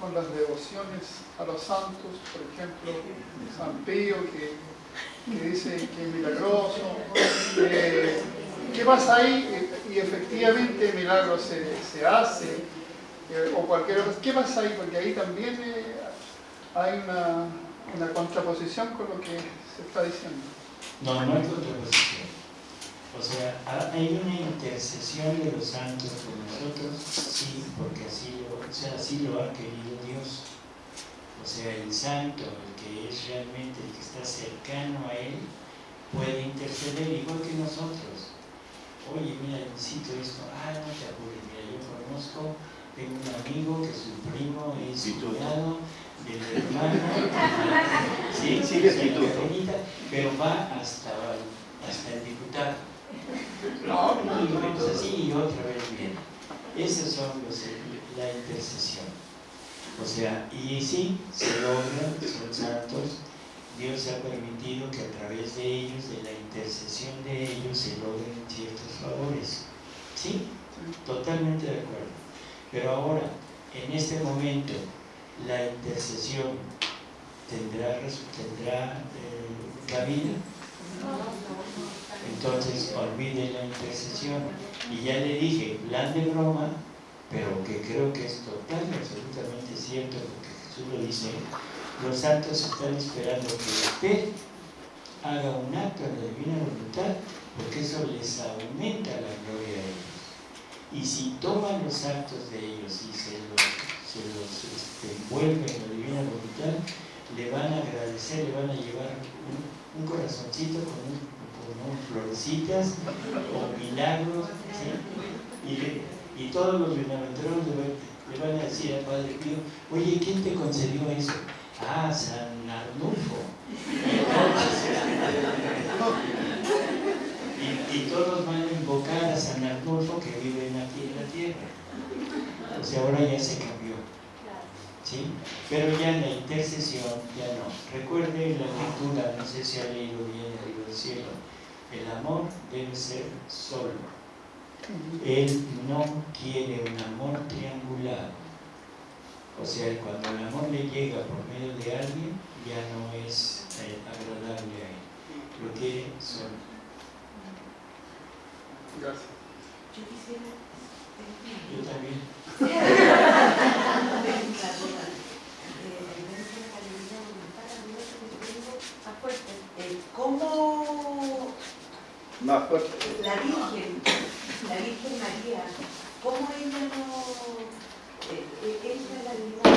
con las devociones a los santos? Por ejemplo, San Pío, que, dice que es milagroso. Eh, ¿Qué pasa ahí? Y efectivamente el milagro se, se hace. eh, o cualquier cosa. ¿Qué pasa ahí? Porque ahí también eh, hay una, una contraposición con lo que se está diciendo. No, no hay contraposición. O sea, ha- hay una intercesión de los santos por nosotros, sí, porque así lo, o sea, así lo ha querido Dios. O sea, el santo, el que es realmente el que está cercano a Él, puede interceder igual que nosotros. Oye, mira, necesito esto. Ah, no te apures, mira, yo conozco, tengo un amigo que su primo es cuñado del hermano. Sí, sí, sí, pero va hasta, hasta el diputado. No, no, y vamos así y otra vez bien. Esos son los, la intercesión. O sea, y sí, se logra, son santos. Dios ha permitido que a través de ellos, de la intercesión de ellos, se logren ciertos favores. Sí, totalmente de acuerdo. Pero ahora, en este momento, la intercesión tendrá, tendrá eh. Entonces, olvide la intercesión. Y ya le dije, plan de broma, pero que creo que es total y absolutamente cierto, porque Jesús lo dice, los santos están esperando que usted haga un acto en la divina voluntad, porque eso les aumenta la gloria a ellos. Y si toman los actos de ellos y se los, se este, envuelven en la divina voluntad, le van a agradecer, le van a llevar un, un corazoncito con, un, florecitas o milagros, y, todos los bienaventurados le, van- a decir al Padre Pío, oye, ¿quién te concedió eso? Ah, San Arnulfo. Y, y todos van a invocar a San Arnulfo que vive aquí en la tierra. O sea, ahora ya se cambió. ¿sí? Pero ya en la intercesión ya no. Recuerde la lectura, no sé si ha leído bien arriba del cielo. El amor debe ser solo. Él no quiere un amor triangular. O sea, cuando el amor le llega por medio de alguien, ya no es eh, agradable a él. Lo quiere solo. Gracias. Yo quisiera... Yo también. Eh, ¿Cómo Más fuerte. la Virgen, la Virgen María, cómo ella no... eh, eh, ella la divinidad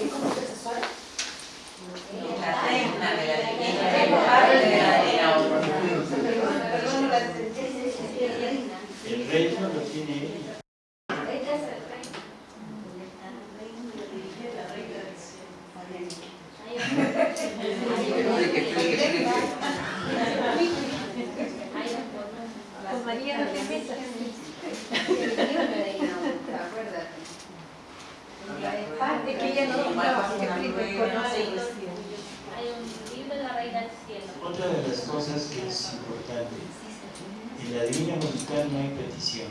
es como intercesora? La reina de la de la Perdón, entendí. El reino lo tiene ella. Ella es el rey. Oye, que explique, explique. Con María no te metas. Otra de las cosas que es importante, en la divina voluntad no hay petición.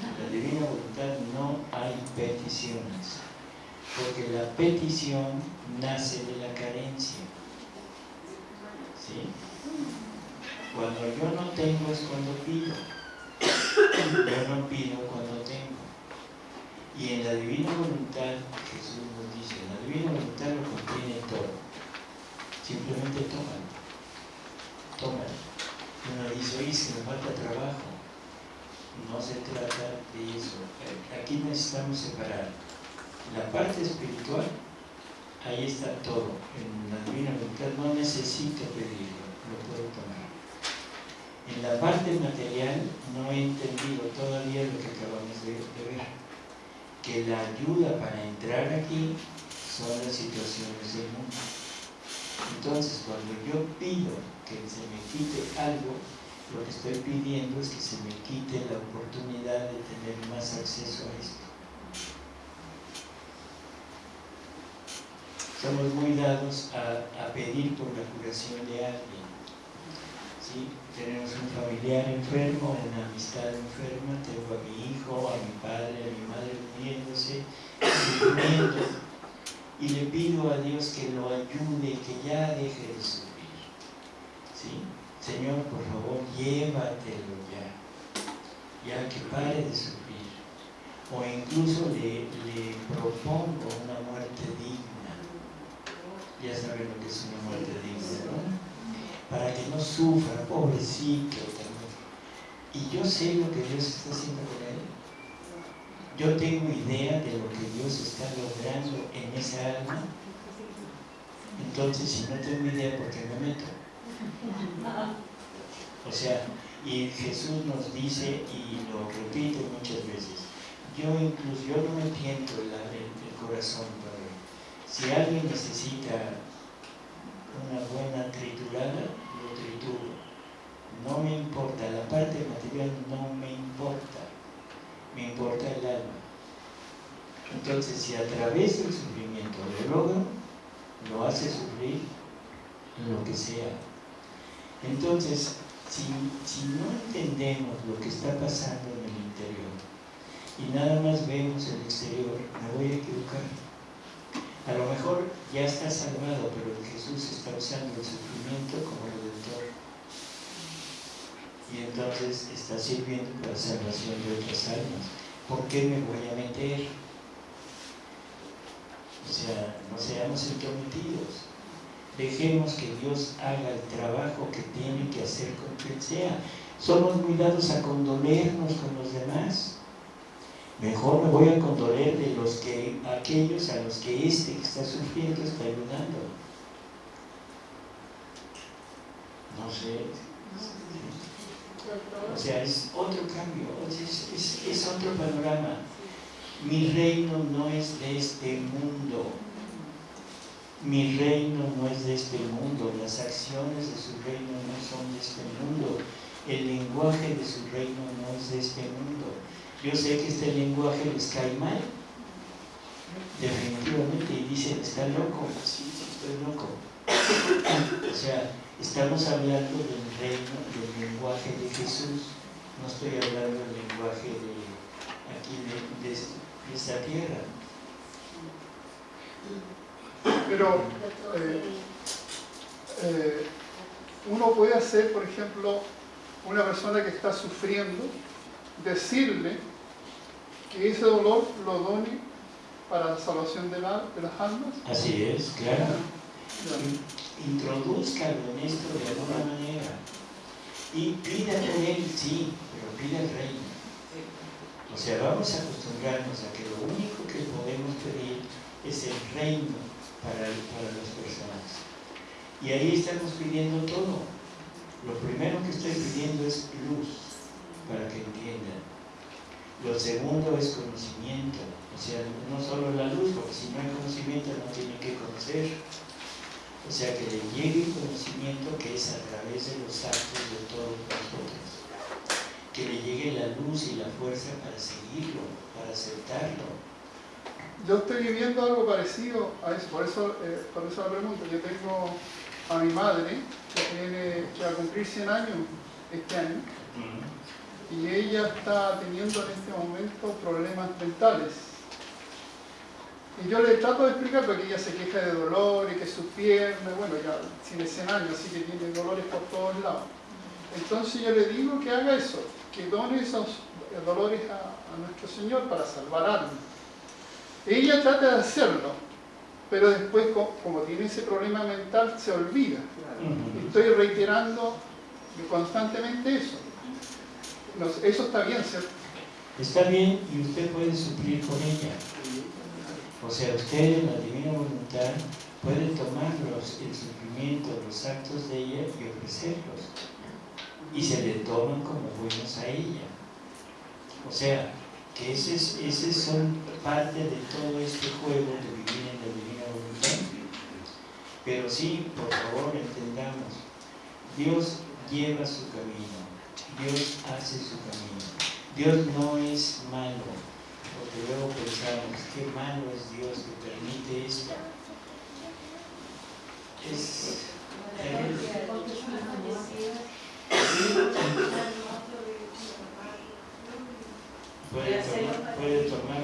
En la divina voluntad no hay peticiones, porque la petición nace de la carencia. ¿Sí? Cuando yo no tengo es cuando pido. Yo no pido cuando tengo. Y en la divina voluntad, Jesús nos dice, la divina voluntad lo contiene todo. Simplemente tómalo. Tómalo. Uno dice, oye, si me falta trabajo. No se trata de eso. Aquí necesitamos separar la parte espiritual, ahí está todo. En la divina voluntad no necesito pedirlo, lo puedo tomar. En la parte material no he entendido todavía lo que acabamos de, de ver, que la ayuda para entrar aquí son las situaciones del mundo. Entonces, cuando yo pido que se me quite algo, lo que estoy pidiendo es que se me quite la oportunidad de tener más acceso a esto. Somos muy dados a, a pedir por la curación de alguien. ¿Sí? Tenemos un familiar enfermo, una amistad enferma, tengo a mi hijo, a mi padre, a mi madre muriéndose, sufriendo, y le pido a Dios que lo ayude, que ya deje de sufrir. ¿sí? Señor, por favor, llévatelo ya, ya que pare de sufrir. O incluso le, le propongo una muerte digna. Ya saben lo que es una muerte digna, ¿no? Para que no sufra, pobrecito. Y yo sé lo que Dios está haciendo con él. Yo tengo idea de lo que Dios está logrando en esa alma. Entonces, si no tengo idea, ¿por qué me meto? O sea, y Jesús nos dice, y lo repite muchas veces, yo incluso, yo no me tiento el corazón, Padre. Si alguien necesita una buena triturada, lo trituro. No me importa, la parte material no me importa, me importa el alma. Entonces, si a través del sufrimiento lo logro, lo hace sufrir lo que sea. Entonces, si, si no entendemos lo que está pasando en el interior y nada más vemos el exterior, me voy a equivocar. A lo mejor ya está salvado, pero Jesús está usando el sufrimiento como redentor. Y entonces está sirviendo para la salvación de otras almas. ¿Por qué me voy a meter? O sea, no seamos entrometidos. Dejemos que Dios haga el trabajo que tiene que hacer con quien sea. Somos muy dados a condolernos con los demás. Mejor me voy a condoler de los que, aquellos a los que este que está sufriendo está ayudando. No sé. O sea, es otro cambio, es, es, otro panorama. Mi reino no es de este mundo. Mi reino no es de este mundo. Las acciones de su reino no son de este mundo. El lenguaje de su reino no es de este mundo. Yo sé que este lenguaje les cae mal, definitivamente, y dicen, está loco, sí, sí, estoy loco. O sea, Estamos hablando del reino, del lenguaje de Jesús, no estoy hablando del lenguaje de aquí de, de- esta tierra. Pero eh, eh, uno puede hacer, por ejemplo, una persona que está sufriendo, decirle que ese dolor lo done para la salvación de, la- de las almas. Así es, claro. Ya. Introduzcalo en esto de alguna manera. Y pida por él, sí, pero pida el reino. O sea, vamos a acostumbrarnos a que lo único que podemos pedir es el reino para, para las personas. Y ahí estamos pidiendo todo. Lo primero que estoy pidiendo es luz, para que entiendan. Lo segundo es conocimiento. O sea, no solo la luz, porque si no hay conocimiento no tiene que conocer. O sea, que le llegue el conocimiento que es a través de los actos de todos nosotros. Que le llegue la luz y la fuerza para seguirlo, para aceptarlo. Yo estoy viviendo algo parecido a eso, por eso, eh, por eso la pregunta. Yo tengo a mi madre, que, tiene, que va a cumplir 100 años este año, y ella está teniendo en este momento problemas mentales. Y yo le trato de explicar porque ella se queja de dolor y que sus piernas, bueno, ya tiene 100 años, así que tiene dolores por todos lados. Entonces yo le digo que haga eso, que done esos dolores a, a nuestro Señor para salvar almas. Ella trata de hacerlo, pero después, co- como tiene ese problema mental, se olvida. Estoy reiterando constantemente eso. Eso está bien, ¿cierto? Está bien y usted puede suplir con ella. O sea, usted en la divina voluntad puede tomar los, el sufrimiento, los actos de ella y ofrecerlos. Y se le toman como buenos a ella. O sea, que ese, es- ese son parte de todo este juego de vivir en la divina voluntad. Pero sí, por favor, entendamos, Dios lleva su camino, Dios hace su camino. Dios no es malo, porque luego pensamos, qué malo es Dios que permite esto. Es. Puede tomar, puede tomar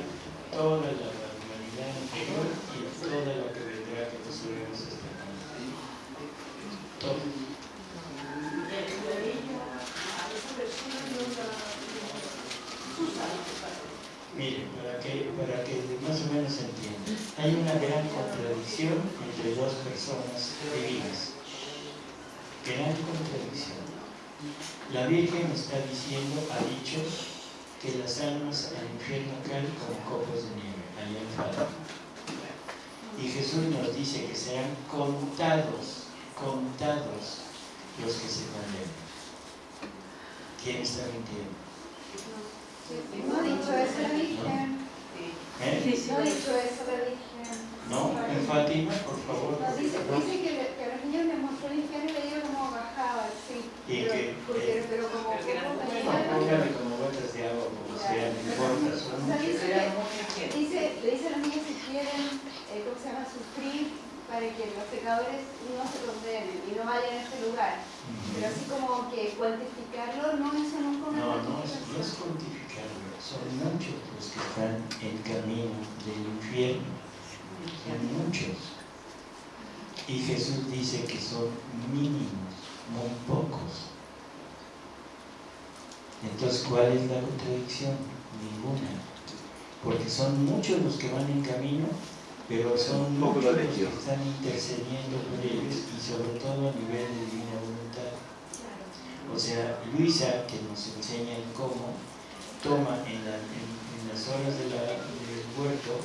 toda la humanidad anterior y toda la que vendrá que nosotros esperamos. Todo. Mire, para que, para que más o menos se entienda, hay una gran contradicción entre dos personas divinas. Gran contradicción. La Virgen está diciendo, ha dicho, que las almas al infierno caen como copos de nieve, allá en. Y Jesús nos dice que serán contados, contados los que se condenen. ¿Quién está mintiendo? No ha dicho eso la Virgen. ¿Eh? No ha dicho eso la Virgen. ¿No? En Fátima, por favor. No, dice, dice que, le- los niños les mostró el infierno y veía como bajaba, sí. Y pero, que- porque- pero como que como No, gotas de agua, como sea, no importa, son O sea, muchos. dice, le dice a los niños si quieren, eh, ¿cómo se llama?, sufrir para que los pecadores no se condenen y no vayan a este lugar. Pero así como que cuantificarlo, no, eso nunca una No, no es, no es cuantificarlo, son muchos los que están en camino del infierno, son muchos. Y Jesús dice que son mínimos, muy pocos. Entonces, ¿cuál es la contradicción? Ninguna. Porque son muchos los que van en camino, pero son muchos los que están intercediendo por ellos y sobre todo a nivel de divina voluntad. O sea, Luisa, que nos enseña el cómo, toma en, la- en- en las horas de la- del huerto,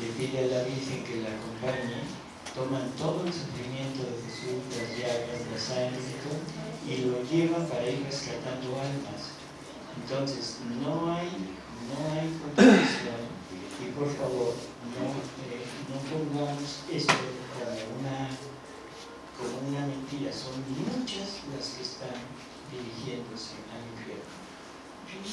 le pide a la Virgen que la acompañe, toman todo el sufrimiento de Jesús, las llagas, la sangre y todo, y lo llevan para ir rescatando almas. Entonces, no hay, no hay contradicción, y por favor, no, eh, no pongamos esto como una, mentira, son muchas las que están dirigiéndose al infierno,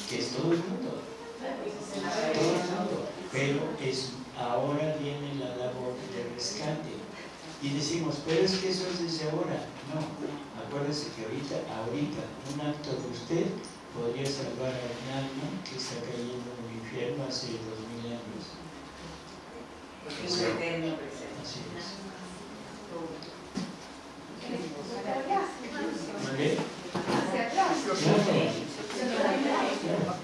que es todo el mundo, todo el mundo, pero es, ahora viene la labor de rescate Y decimos, pero es que eso es desde ahora. No, acuérdese que ahorita, ahorita, un acto de usted podría salvar a un alma que está cayendo en el infierno hace dos. Porque es un eterno presente. Así es. Hacia ¿Vale? atrás. Claro.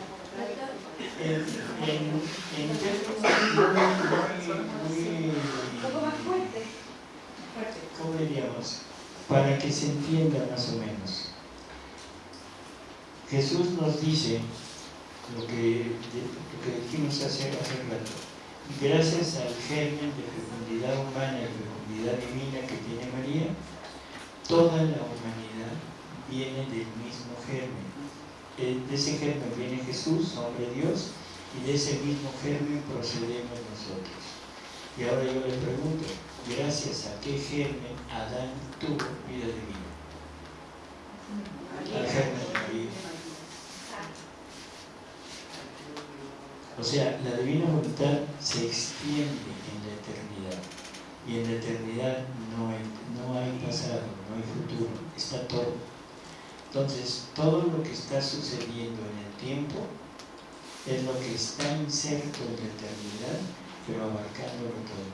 En, en, en términos muy, Un poco más fuerte. ¿cómo diríamos? Para que se entienda más o menos. Jesús nos dice lo que, lo que dijimos hace, hace rato. Gracias al germen de fecundidad humana y fecundidad divina que tiene María, toda la humanidad viene del mismo germen. De ese germen viene Jesús, hombre Dios, y de ese mismo germen procedemos nosotros. Y ahora yo le pregunto, ¿gracias a qué germen Adán tuvo vida divina? Al germen de María. O sea, la divina voluntad se extiende en la eternidad. Y en la eternidad no hay, no hay pasado, no hay futuro, está todo. Entonces, todo lo que está sucediendo en el tiempo es lo que está inserto en la eternidad, pero abarcándolo todo.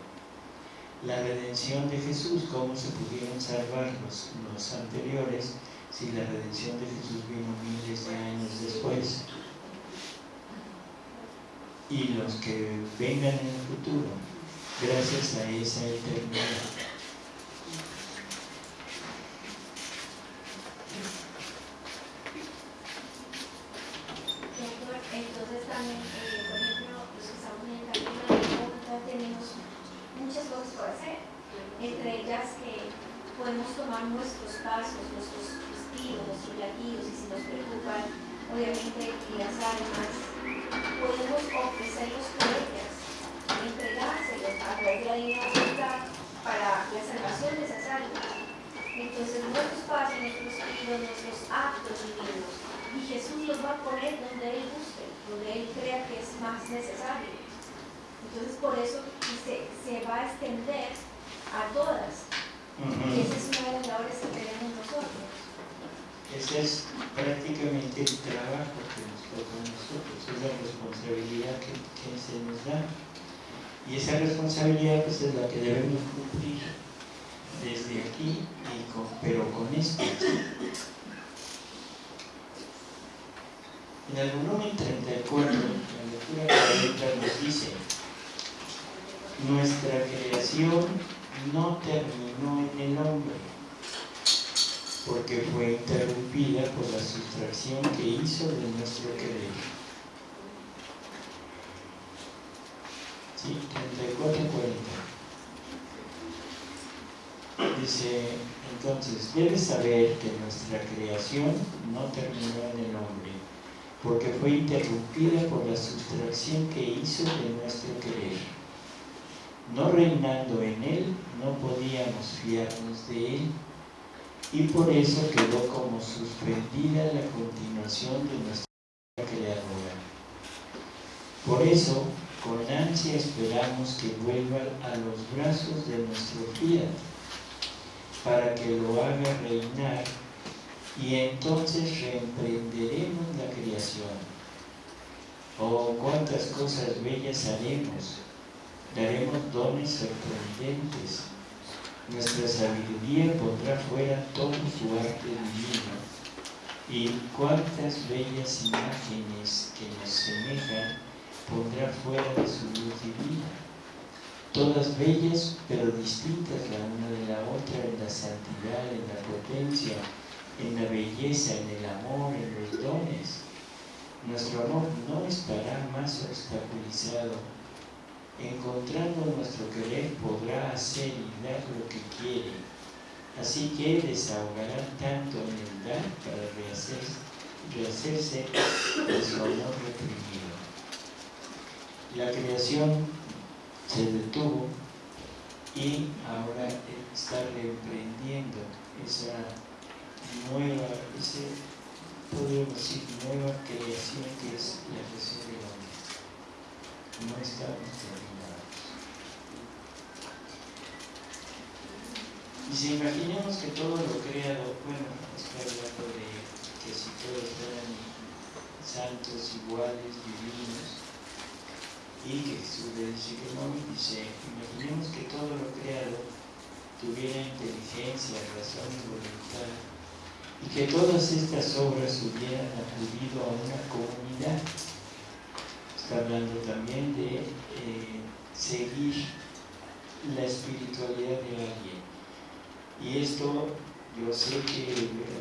La redención de Jesús, cómo se pudieron salvar los, los anteriores si la redención de Jesús vino miles de años después y los que vengan en el futuro, gracias a esa eternidad. Entonces también, eh, por ejemplo, los que estamos en el camino de voluntad tenemos muchas cosas por hacer, entre ellas que podemos tomar nuestros pasos, nuestros vestidos, nuestros latidos, y si nos preocupan, obviamente, las almas, podemos ofrecerlos por ellas, entregárselos a través de la voluntad para la salvación de esas almas. Entonces, nuestros pasos, nuestros vestidos, nuestros actos divinos, y Jesús los va a poner donde Él guste, donde Él crea que es más necesario. Entonces por eso se, se va a extender a todas. Y esa es una de las labores que tenemos nosotros. Ese es prácticamente el trabajo que a nosotros, es la responsabilidad que, se nos da. Y esa responsabilidad pues, es la que debemos cumplir desde aquí, con, pero con esto. En el volumen 34, la lectura 40 nos dice, nuestra creación no terminó en el hombre, porque fue interrumpida por la sustracción que hizo de nuestro querer. Sí, 34, 40. Dice, entonces, debes saber que nuestra creación no terminó en el hombre, porque fue interrumpida por la sustracción que hizo de nuestro querer. No reinando en él, no podíamos fiarnos de él, y por eso quedó como suspendida la continuación de nuestra creadora. Por eso, con ansia esperamos que vuelva a los brazos de nuestro fiat, para que lo haga reinar y entonces reemprenderemos la creación. Oh, cuántas cosas bellas haremos, daremos dones sorprendentes, nuestra sabiduría pondrá fuera todo su arte divino, y cuántas bellas imágenes que nos semejan pondrá fuera de su luz divina todas bellas pero distintas la una de la otra en la santidad, en la potencia, en la belleza, en el amor, en los dones. Nuestro amor no estará más obstaculizado. Encontrando nuestro querer podrá hacer y dar lo que quiere. Así que desahogará tanto en el dar para rehacerse, rehacerse de su amor reprimido. La creación se detuvo y ahora está reemprendiendo esa nueva, ese, podríamos decir, nueva creación que es la creación del hombre. No estamos si imaginemos que todo lo creado, bueno, estoy hablando de que si todos fueran santos, iguales, divinos, y que Jesús le dice que dice, imaginemos que todo lo creado tuviera inteligencia, razón y voluntad, y que todas estas obras hubieran acudido a una comunidad. Está hablando también de eh, seguir la espiritualidad de alguien. Y esto, yo sé que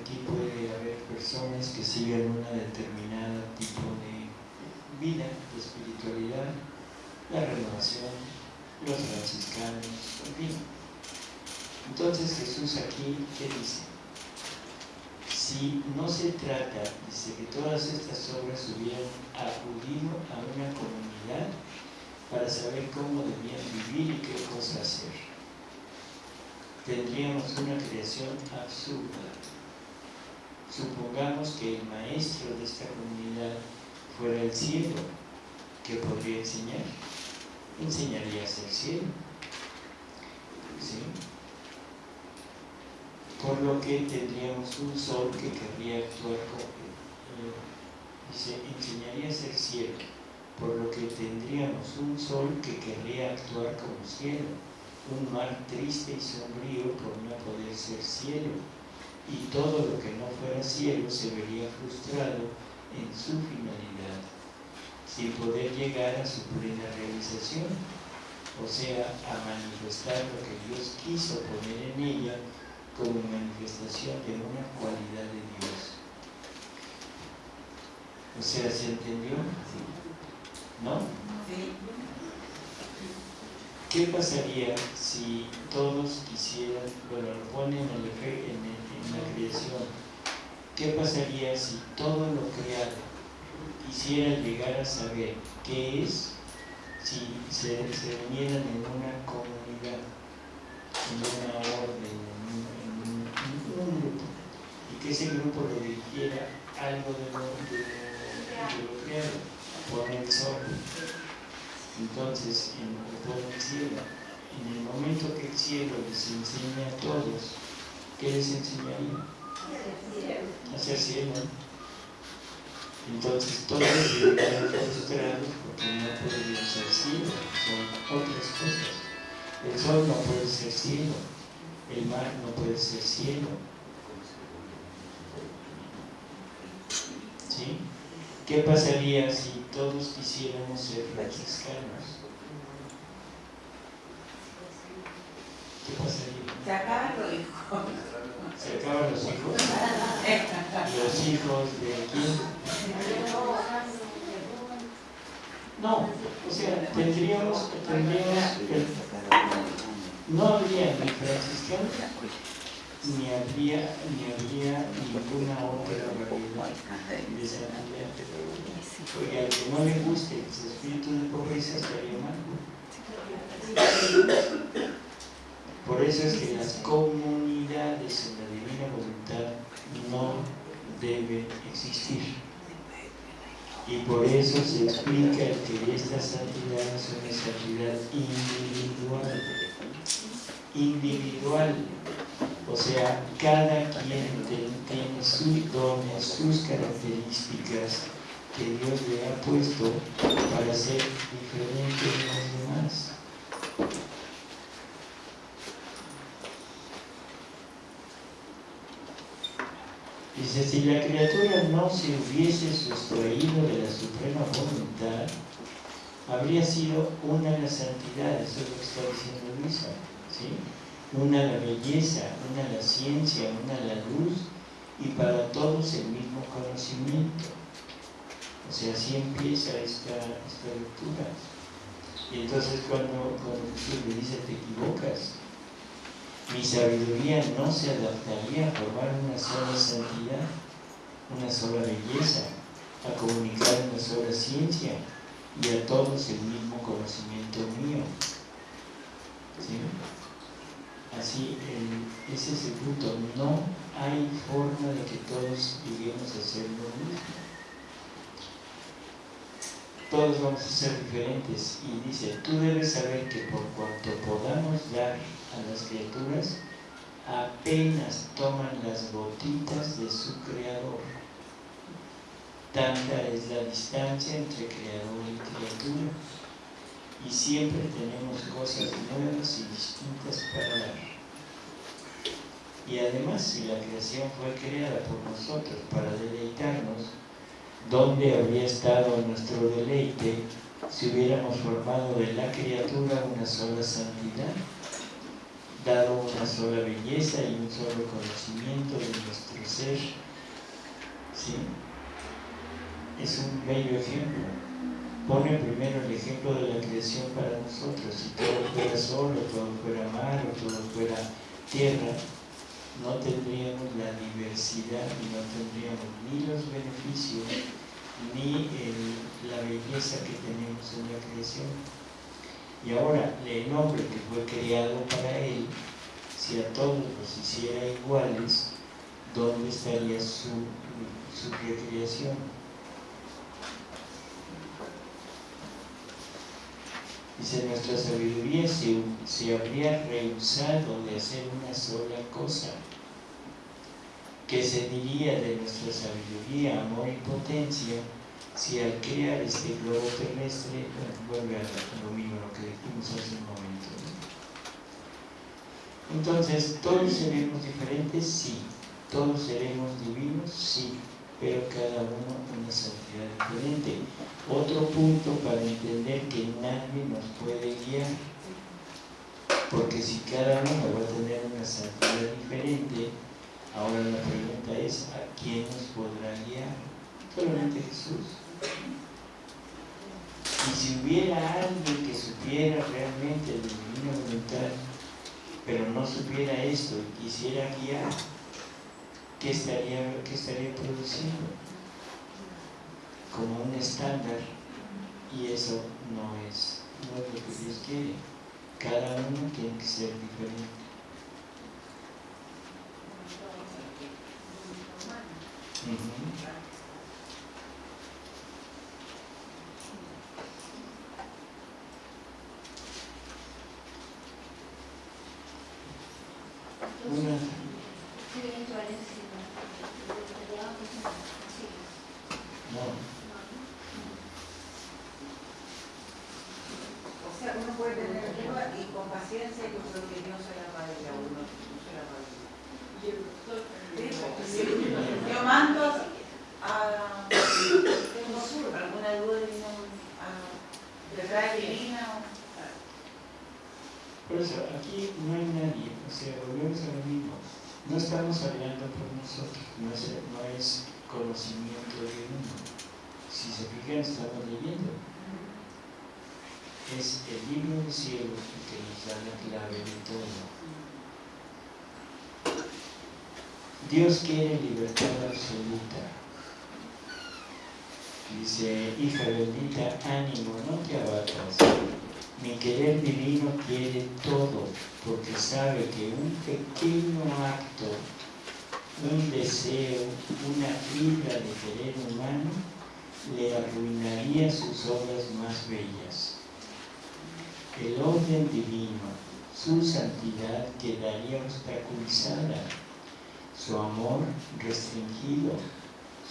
aquí puede haber personas que sigan una determinada tipo de vida, de espiritualidad, la renovación, los franciscanos, en fin. Entonces Jesús aquí, ¿qué dice? Si no se trata, dice que todas estas obras hubieran acudido a una comunidad para saber cómo debían vivir y qué cosa hacer. Tendríamos una creación absurda. Supongamos que el maestro de esta comunidad fuera el cielo, que podría enseñar. Enseñaría a ser cielo. ¿Sí? Por lo que tendríamos un sol que querría actuar como... Eh, dice, enseñaría a ser cielo por lo que tendríamos un sol que querría actuar como cielo, un mar triste y sombrío por no poder ser cielo, y todo lo que no fuera cielo se vería frustrado en su finalidad, sin poder llegar a su plena realización, o sea, a manifestar lo que Dios quiso poner en ella como manifestación de una cualidad de Dios. O sea, ¿se entendió? ¿No? ¿Qué pasaría si todos quisieran, bueno, lo ponen en, la creación, qué pasaría si todo lo creado quisiera llegar a saber qué es si se, unieran en una comunidad, en una orden, en un, grupo, y que ese grupo lo dirigiera algo de lo, de lo creado? pone el sol. Entonces, en, pone el cielo. En el momento que el cielo les enseña a todos, ¿qué les enseñaría? A ser cielo. Entonces todos vivían frustrados porque no podían ser cielo, son otras cosas. El sol no puede ser cielo, el mar no puede ser cielo. ¿Sí? ¿Qué pasaría si todos quisiéramos ser franciscanos? ¿Qué pasaría? Se acaban los hijos. ¿Se acaban los hijos? ¿Los hijos de quién? No, o sea, tendríamos, tendríamos no habría ni franciscanos ni habría, ni habría ninguna otra variedad de santidad. Porque al que no le guste el espíritu de pobreza estaría mal. Por eso es que las comunidades en la divina voluntad no deben existir. Y por eso se explica que esta santidad es una santidad individual. Individual o sea, cada quien tiene sus dones, sus características que Dios le ha puesto para ser diferente de los demás. Dice, si la criatura no se hubiese sustraído de la suprema voluntad, habría sido una de las santidades, eso es lo que está diciendo Luisa, ¿sí? una la belleza, una la ciencia, una la luz y para todos el mismo conocimiento. O sea, así empieza esta, esta lectura. Y entonces cuando, cuando le dice, te equivocas, mi sabiduría no se adaptaría a formar una sola santidad, una sola belleza, a comunicar una sola ciencia y a todos el mismo conocimiento mío. ¿Sí? Así, ese es el punto. No hay forma de que todos lleguemos a ser lo mismo. Todos vamos a ser diferentes. Y dice, tú debes saber que por cuanto podamos dar a las criaturas, apenas toman las gotitas de su creador. Tanta es la distancia entre creador y criatura y siempre tenemos cosas nuevas y distintas para dar. Y además, si la creación fue creada por nosotros para deleitarnos, ¿dónde habría estado nuestro deleite si hubiéramos formado de la criatura una sola santidad, dado una sola belleza y un solo conocimiento de nuestro ser? ¿Sí? Es un bello ejemplo. Pone primero el ejemplo de la creación para nosotros. Si todo fuera sol, o todo fuera mar, o todo fuera tierra, no tendríamos la diversidad y no tendríamos ni los beneficios ni la belleza que tenemos en la creación. Y ahora, el hombre que fue creado para él, si a todos los hiciera iguales, ¿dónde estaría su, su recreación? Dice, nuestra sabiduría se, se habría rehusado de hacer una sola cosa. ¿Qué se diría de nuestra sabiduría, amor y potencia si al crear este globo terrestre, vuelve a lo mismo lo que dijimos hace un momento? Entonces, ¿todos seremos diferentes? Sí. ¿Todos seremos divinos? Sí pero cada uno una santidad diferente. Otro punto para entender que nadie nos puede guiar, porque si cada uno va a tener una santidad diferente, ahora la pregunta es, ¿a quién nos podrá guiar? Solamente Jesús. Y si hubiera alguien que supiera realmente la divina voluntad, pero no supiera esto y quisiera guiar, ¿qué estaría, qué estaría produciendo? Como un estándar y eso no es, no es lo que Dios quiere. Cada uno tiene que ser diferente. No. O sea, uno puede tener prueba y con paciencia yo creo que Dios se la va a ir a uno. No se la va a ir. Yo mando a tengo alguna duda de verdad divina Por eso, aquí no hay nadie, o sea, volvemos a lo mismo. No estamos hablando por nosotros, no es, no es conocimiento de uno. Si se fijan, estamos leyendo. Es cielo el que nos da la clave de todo. Dios quiere libertad absoluta. Dice, hija bendita, ánimo, no te abatas. Mi querer divino quiere todo, porque sabe que un pequeño acto, un deseo, una fibra de querer humano, le arruinaría sus obras más bellas. El orden divino, su santidad quedaría obstaculizada, su amor restringido,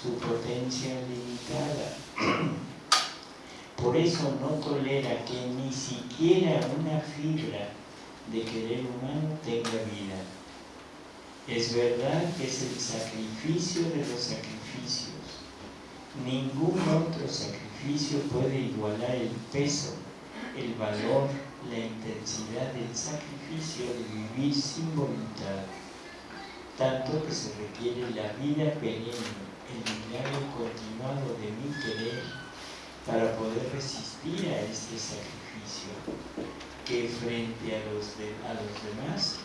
su potencia limitada. Por eso no tolera que ni siquiera una fibra de querer humano tenga vida. Es verdad que es el sacrificio de los sacrificios. Ningún otro sacrificio puede igualar el peso, el valor, la intensidad del sacrificio de vivir sin voluntad, tanto que se requiere la vida perenne, el milagro continuado de mi querer para poder resistir a este sacrificio que frente a los, demás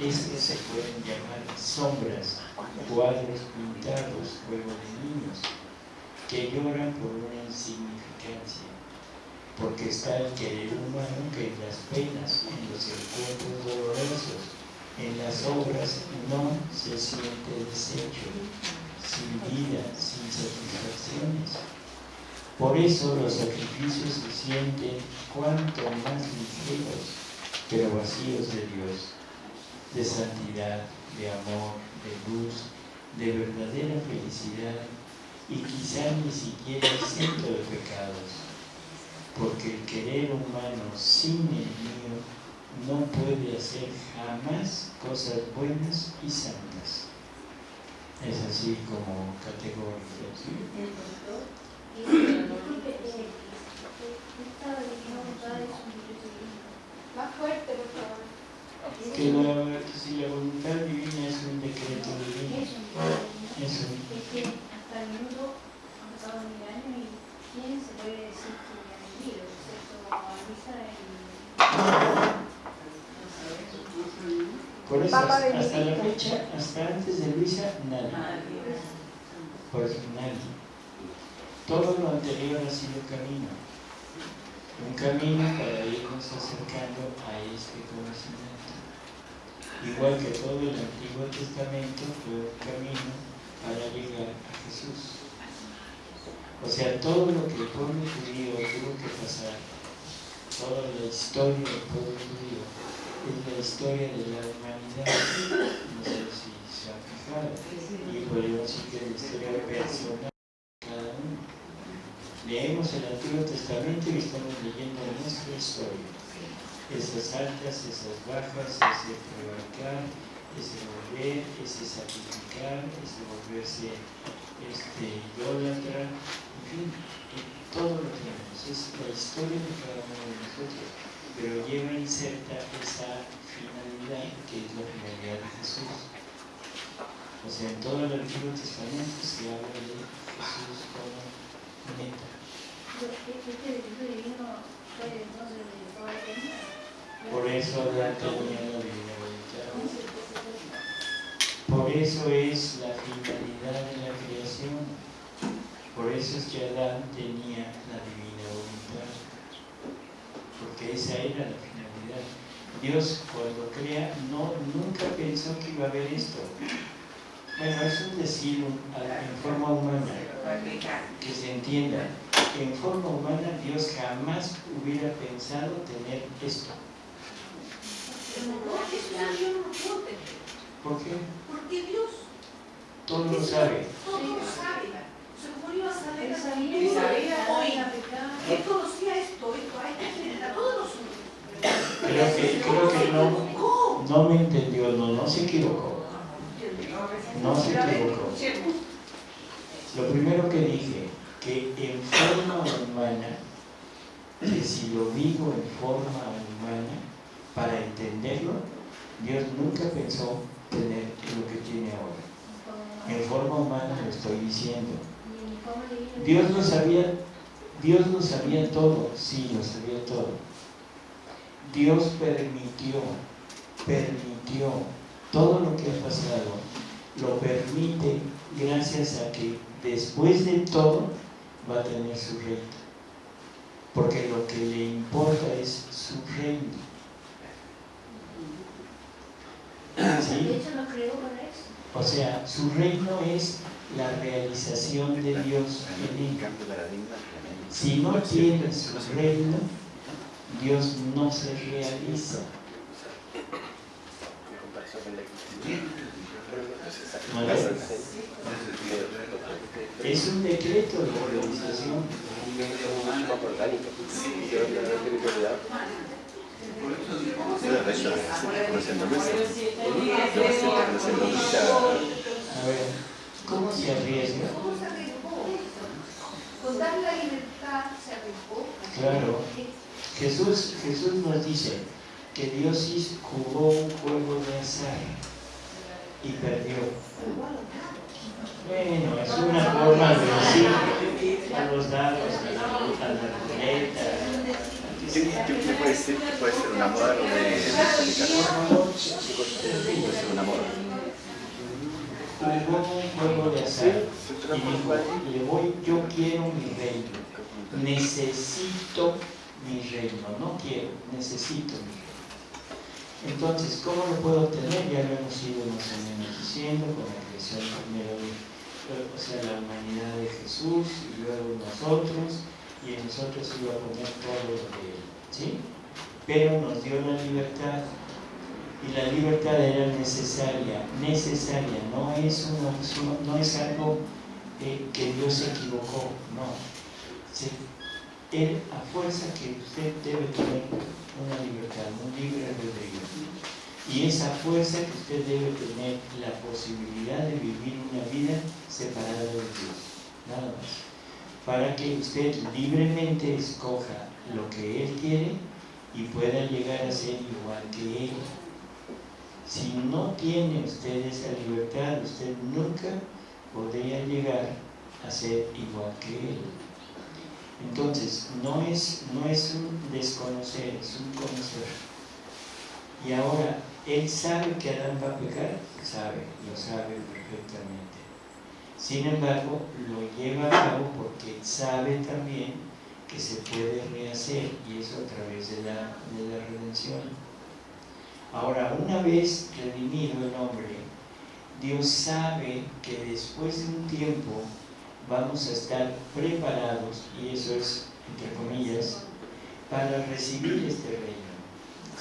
estos se pueden llamar sombras, cuadros pintados, juego de niños, que lloran por una insignificancia, porque está el querer humano que en las penas, en los encuentros dolorosos, en las obras no se siente deshecho, sin vida, sin satisfacciones por eso los sacrificios se sienten cuanto más ligeros, pero vacíos de Dios. de santidad, de amor, de luz, de verdadera felicidad y quizá ni siquiera exento de pecados, porque el querer humano sin el mío no puede hacer jamás cosas buenas y santas. Es así como categoría. ¿sí? Más fuerte, por favor. Que la, si la voluntad divina es un decreto divino, es un Es que hasta el mundo han pasado mil años y ¿quién se puede decir que Por eso, Papa hasta la fecha, hasta antes de Luisa, nadie. Por eso, nadie. Todo lo anterior ha sido camino. Un camino para irnos acercando a este conocimiento. Igual que todo el Antiguo Testamento fue un camino para llegar a Jesús. O sea, todo lo que el pueblo judío tuvo que pasar, toda la historia del pueblo judío, es la historia de la humanidad. No sé si se han fijado. Y podemos decir que es la historia personal de cada uno. Leemos el Antiguo Testamento y estamos leyendo nuestra historia. Esas altas, esas bajas, ese prevaricar, ese volver, ese sacrificar, ese volverse este, idólatra, fin, todo lo tenemos. Es la historia de cada uno de nosotros, pero lleva inserta esa finalidad que es la finalidad de Jesús. O sea, en todo el Antiguo Testamento se habla de Jesús como meta. De la. Por eso Adán tenía la divina voluntad. Por eso es la finalidad de la creación. Por eso es que Adán tenía la divina voluntad. Porque esa era la finalidad. Dios cuando crea no, nunca pensó que iba a haber esto. Bueno, es un decir en forma humana, que se entienda. En forma humana Dios jamás hubiera pensado tener esto. ¿Por qué? Porque Dios Todo lo sabe. todo lo sabe. Sabía Adán hoy. Él conocía esto, esto, a esta gente, a todos nosotros. Creo que, creo que no, no me entendió, no, no se equivocó. No se equivocó. Lo primero que dije, que en forma humana, que si lo digo en forma humana, para entenderlo, Dios nunca pensó tener lo que tiene ahora. En forma humana lo estoy diciendo. Dios lo sabía, Dios lo sabía todo, sí, lo sabía todo. Dios permitió, permitió todo lo que ha pasado, lo permite gracias a que después de todo va a tener su reino. Porque lo que le importa es su reino. ¿Sí? O sea, su reino es la realización de Dios en él. Si no tiene su reino, Dios no se realiza. ¿Vale? Es un decreto de realización. A ver, ¿cómo se arriesga? ¿Cómo se arriesgó? Con dar la libertad se arriesgó. Claro. Jesús, Jesús nos dice que Dios jugó un juego de azar y perdió. Bueno, es una forma de decir a los dados, a la, a la ruleta. ¿Qué, qué, qué puede ser? ¿Qué puede ser una moda o de, de explicación? Puede ser una moda. Un juego de azar y dijo, le voy, yo quiero mi reino, necesito mi reino, no quiero, necesito mi reino. Entonces, ¿cómo lo puedo obtener? Ya lo hemos ido más o menos diciendo con la creación primero de, o sea, la humanidad de Jesús y luego nosotros, y en nosotros iba a poner todo lo de él, ¿sí? Pero nos dio la libertad Y la libertad era necesaria, necesaria, no es una no es algo eh, que Dios se equivocó, no. Se, él, a fuerza que usted debe tener una libertad, un libre albedrío. Y esa fuerza que usted debe tener la posibilidad de vivir una vida separada de Dios, nada más. Para que usted libremente escoja lo que Él quiere y pueda llegar a ser igual que Él. Si no tiene usted esa libertad, usted nunca podría llegar a ser igual que Él. Entonces, no es, no es un desconocer, es un conocer. Y ahora, ¿él sabe que Adán va a pecar? Sabe, lo sabe perfectamente. Sin embargo, lo lleva a cabo porque sabe también que se puede rehacer y eso a través de la, de la redención. Ahora, una vez redimido el hombre, Dios sabe que después de un tiempo vamos a estar preparados, y eso es, entre comillas, para recibir este reino.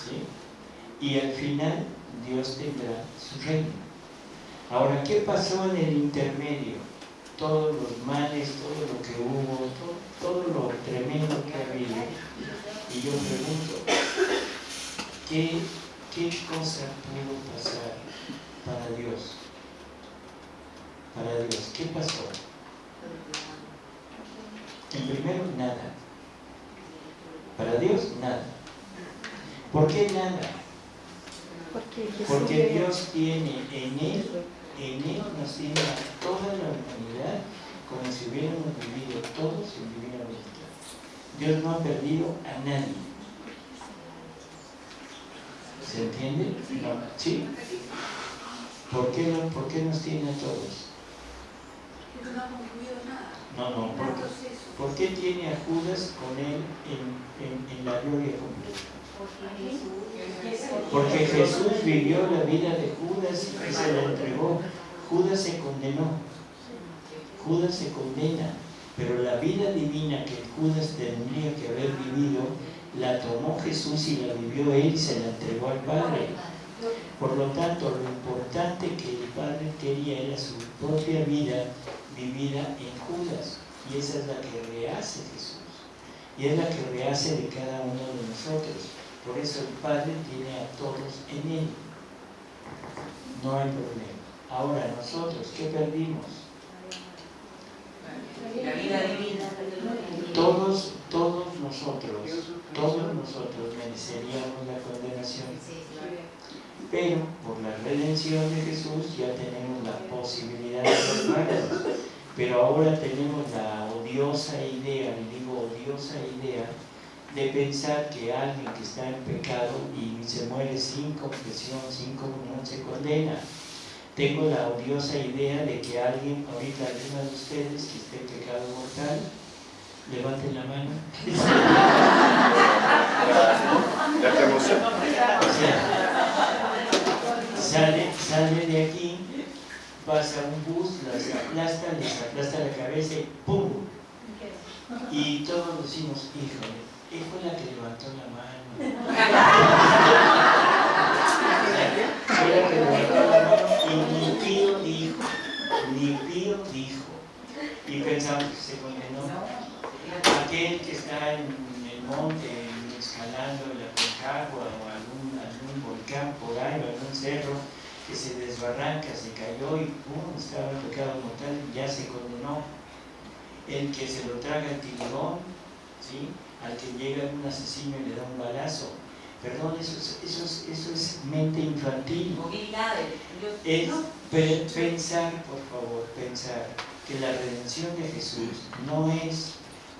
¿sí? Y al final Dios tendrá su reino. Ahora, ¿qué pasó en el intermedio? Todos los males, todo lo que hubo, todo, lo tremendo que ha habido. Y yo pregunto, ¿qué, ¿qué cosa pudo pasar para Dios? Para Dios, ¿qué pasó? En primero, nada. Para Dios, nada. ¿Por qué nada? Porque Dios tiene en Él, en Él nos tiene a toda la humanidad como si hubiéramos vivido todos en divina voluntad. Dios no ha perdido a nadie. ¿Se entiende? ¿Sí? ¿Por qué, no, ¿Por qué nos tiene a todos? No, no, ¿por, ¿por qué tiene a Judas con él en, en, la gloria completa? Porque Jesús vivió la vida de Judas y se la entregó. Judas se condenó. Judas se condena. Pero la vida divina que Judas tendría que haber vivido, la tomó Jesús y la vivió él y se la entregó al Padre. Por lo tanto, lo importante que el Padre quería era su propia vida vivida en Judas. Y esa es la que rehace Jesús. Y es la que rehace de cada uno de nosotros. Por eso el Padre tiene a todos en Él. No hay problema. Ahora, nosotros, ¿qué perdimos? La vida divina. Todos, todos nosotros, todos nosotros mereceríamos la condenación. Pero por la redención de Jesús ya tenemos la posibilidad de salvarnos. Pero ahora tenemos la odiosa idea, le digo odiosa idea, de pensar que alguien que está en pecado y se muere sin confesión, sin comunión, se condena. Tengo la odiosa idea de que alguien, ahorita alguno de ustedes que esté en pecado mortal, levanten la mano. sale, sale de aquí pasa un bus, las aplasta, les aplasta la cabeza y ¡pum! Y todos decimos, híjole, él fue la que levantó la mano. fue la que levantó la mano y ni pío dijo, ni pío dijo. Y pensamos que se condenó. Aquel que está en el monte, escalando la Concagua o algún, algún volcán por ahí o algún cerro, que se desbarranca, se cayó y ¡pum! estaba pecado mortal, ya se condenó. El que se lo traga el tiburón, ¿sí? al que llega un asesino y le da un balazo. Perdón, eso es, eso es, eso es mente infantil. Es pensar, por favor, pensar que la redención de Jesús no es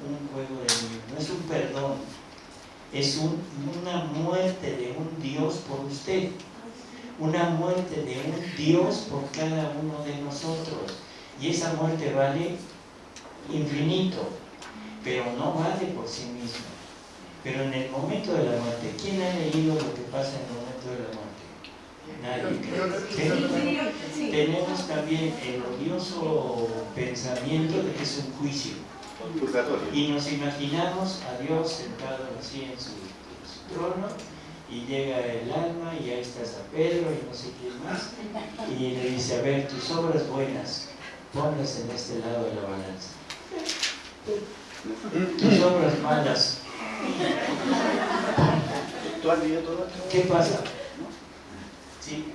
un juego de niños, no es un perdón, es un, una muerte de un Dios por usted una muerte de un Dios por cada uno de nosotros. Y esa muerte vale infinito, pero no vale por sí misma. Pero en el momento de la muerte, ¿quién ha leído lo que pasa en el momento de la muerte? Nadie. Tenemos también el odioso pensamiento de que es un juicio. Y nos imaginamos a Dios sentado así en su, trono y llega el alma y ahí está San Pedro y no sé quién más y le dice, a ver, tus obras buenas, ponlas en este lado de la balanza. Tus obras malas. ¿Tú has todo esto? ¿Qué pasa? Sí,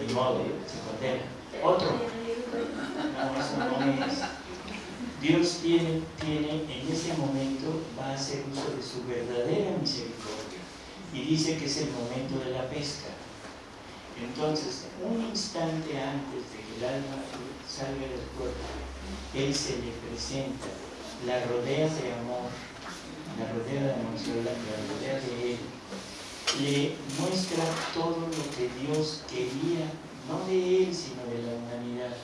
de modo, se condena. Otro. No, eso no es. Dios tiene, tiene en ese momento, va a hacer uso de su verdadera misericordia y dice que es el momento de la pesca. Entonces, un instante antes de que el alma salga del cuerpo, Él se le presenta, la rodea de amor, la rodea de amor, la, rodea de Él, le muestra todo lo que Dios quería, no de Él, sino de la humanidad.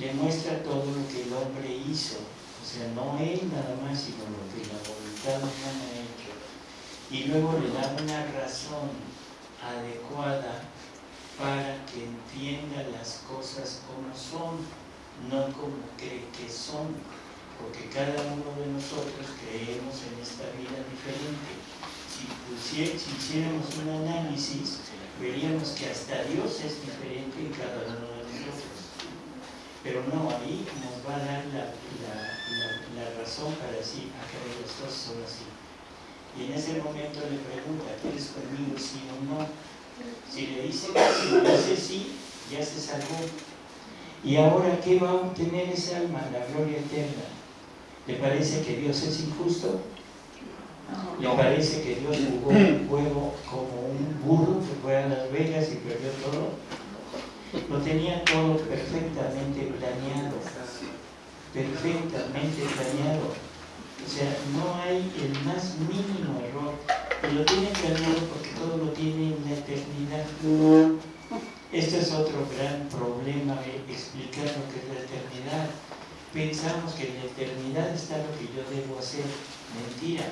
Le muestra todo lo que el hombre hizo, o sea, no Él nada más, sino lo que la voluntad humana ha hecho. Y luego le da una razón adecuada para que entienda las cosas como son, no como cree que son, porque cada uno de nosotros creemos en esta vida diferente. Si, pusie- si hiciéramos un análisis, veríamos que hasta Dios es diferente en cada uno de. Pero no, ahí nos va a dar la, la- la- la razón para decir, acá las cosas son así. Y en ese momento le pregunta, ¿quieres conmigo sí o no? Si le dice que sí, le dice sí, ya se salvó. ¿Y ahora qué va a obtener ese alma? La gloria eterna. ¿Le parece que Dios es injusto? ¿Le parece que Dios jugó un juego como un burro que fue a Las Vegas y perdió todo? Lo tenía todo perfectamente planeado. Perfectamente planeado. O sea, no hay el más mínimo error. Y lo tiene planeado porque todo lo tiene en la eternidad. Este es otro gran problema de explicar lo que es la eternidad. Pensamos que en la eternidad está lo que yo debo hacer. Mentira.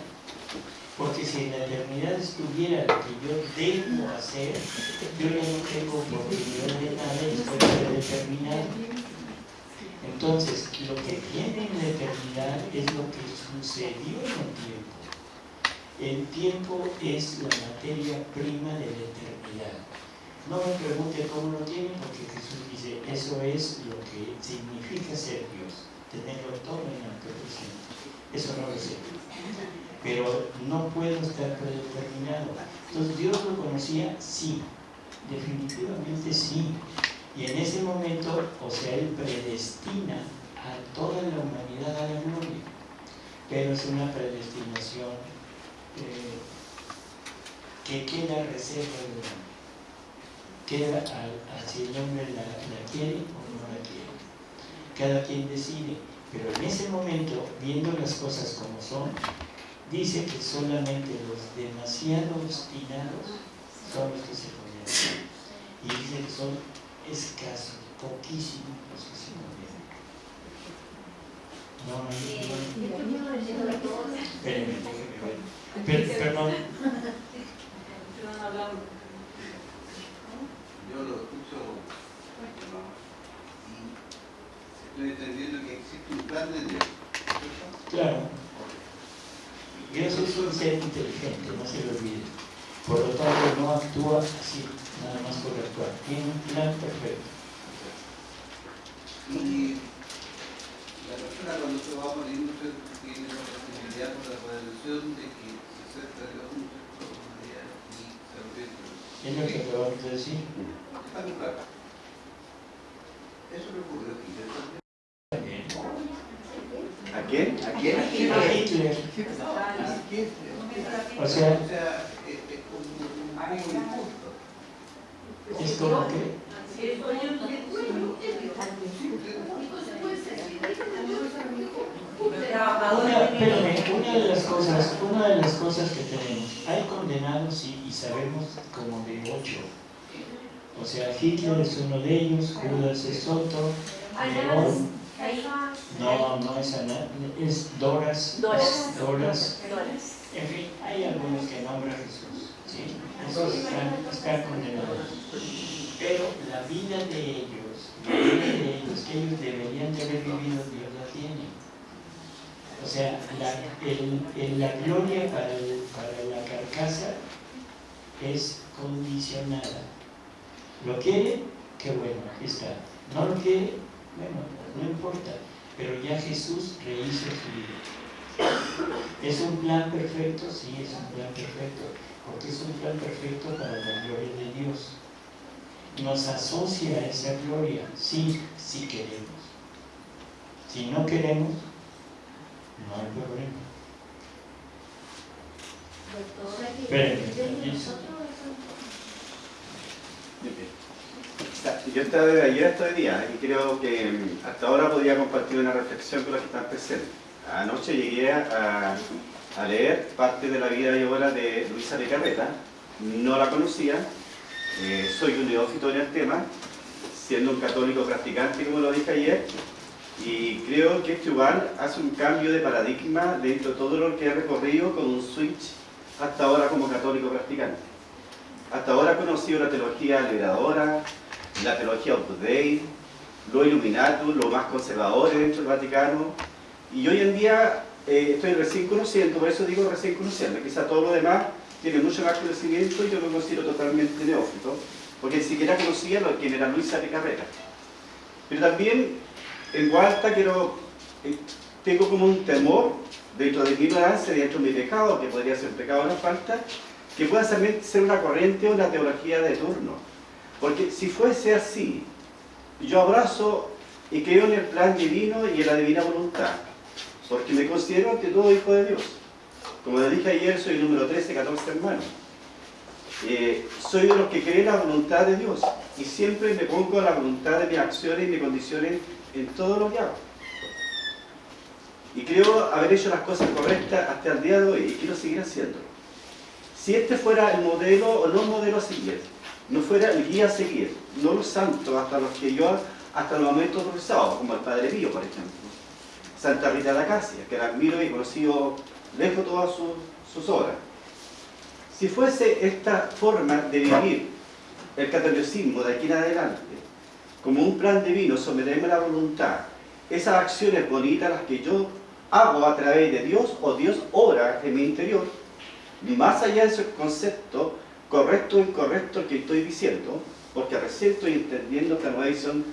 Porque si en la eternidad estuviera lo que yo debo hacer, yo ya no tengo oportunidad de nada y estoy predeterminado. Entonces, lo que viene en la eternidad es lo que sucedió en el tiempo. El tiempo es la materia prima de la eternidad. No me pregunte cómo lo tiene, porque Jesús dice, eso es lo que significa ser Dios, tenerlo todo en el presente. Eso no lo sé. Pero no puedo estar predeterminado. Entonces, ¿Dios lo conocía? Sí, definitivamente sí. Y en ese momento, o sea, Él predestina a toda la humanidad a la gloria. Pero es una predestinación eh, que queda reserva del hombre. Queda a, si el hombre la quiere o no la quiere. Cada quien decide. Pero en ese momento, viendo las cosas como son, dice que solamente los demasiado obstinados son los que se convierten. Y dice que son escasos, poquísimos los que se convierten. No, no, no. Espérenme, déjenme ver. Perdón, Yo lo escucho y estoy entendiendo que existe un plan de Dios. claro. Dios es un ser inteligente, no se lo olvide. Por lo tanto, no actúa así, nada más por actuar. Tiene un plan perfecto. Y la persona cuando se va muriendo ¿cierto? tiene la posibilidad por la redención de que se acerca a Dios y se arrepiente. Es lo que acabamos de decir. Eso le ocurre aquí. ¿A quién? ¿A quién? A Hitler. O sea, es, como que Una, de las cosas, una de las cosas que tenemos, hay condenados sí, y sabemos como de ocho. O sea, Hitler es uno de ellos, Judas es otro, Nerón, no, no es Ana, es Doras, Doras. Doras. En fin, hay algunos que nombra Jesús, ¿sí? Esos están, están condenados. Pero la vida de ellos, la vida de ellos, que ellos deberían de haber vivido, Dios la tiene. O sea, la, el- el- la gloria para, el- para la carcasa es condicionada. ¿Lo quiere? Qué bueno, aquí está. ¿No lo quiere? Bueno, no importa. Pero ya Jesús rehizo su vida. ¿Es un plan perfecto? Sí, es un plan perfecto. Porque es un plan perfecto para la gloria de Dios. Nos asocia a esa gloria, sí, si queremos. Si no queremos, no hay problema. Espérenme, Yo estaba de ayer hasta hoy día y creo que mm, hasta ahora podía compartir una reflexión con los que están presentes. Anoche llegué a, a leer parte de la vida y obra de Luisa de Carreta, no la conocía, eh, soy un neófito en el tema, siendo un católico practicante como lo dije ayer, y creo que este igual hace un cambio de paradigma dentro de todo lo que he recorrido con un switch hasta ahora como católico practicante. Hasta ahora he conocido la teología liberadora, la teología Opus Dei, lo Illuminatus, lo más conservadores dentro del Vaticano, y hoy en día eh, estoy recién conociendo, por eso digo recién conociendo, quizá todo lo demás tiene mucho más conocimiento y yo lo considero totalmente neófito, porque ni siquiera conocía lo que era Luisa de Carrera. Pero también en Gualta quiero, eh, tengo como un temor dentro de mi ignorancia, dentro de mi pecado, que podría ser un pecado de la falta, que pueda ser una corriente o una teología de turno. Porque si fuese así, yo abrazo y creo en el plan divino y en la divina voluntad, porque me considero ante todo hijo de Dios. Como les dije ayer, soy el número 13, 14 hermanos. Soy de los que creen la voluntad de Dios y siempre me pongo a la voluntad de mis acciones y mis condiciones en todo lo que hago. Y creo haber hecho las cosas correctas hasta el día de hoy y quiero seguir haciéndolo. Si este fuera el modelo o no el modelo seguir, no fuera el guía a seguir, no los santos hasta los que yo, hasta los momentos profesados, como el Padre Pío, por ejemplo. Santa Rita de Acacia, que la admiro y conocido lejos todas sus, sus obras. Si fuese esta forma de vivir el catolicismo de aquí en adelante, como un plan divino, someterme a la voluntad, esas acciones bonitas las que yo hago a través de Dios o Dios obra en mi interior, más allá de ese concepto correcto o incorrecto que estoy diciendo, porque recién estoy entendiendo esta nueva visión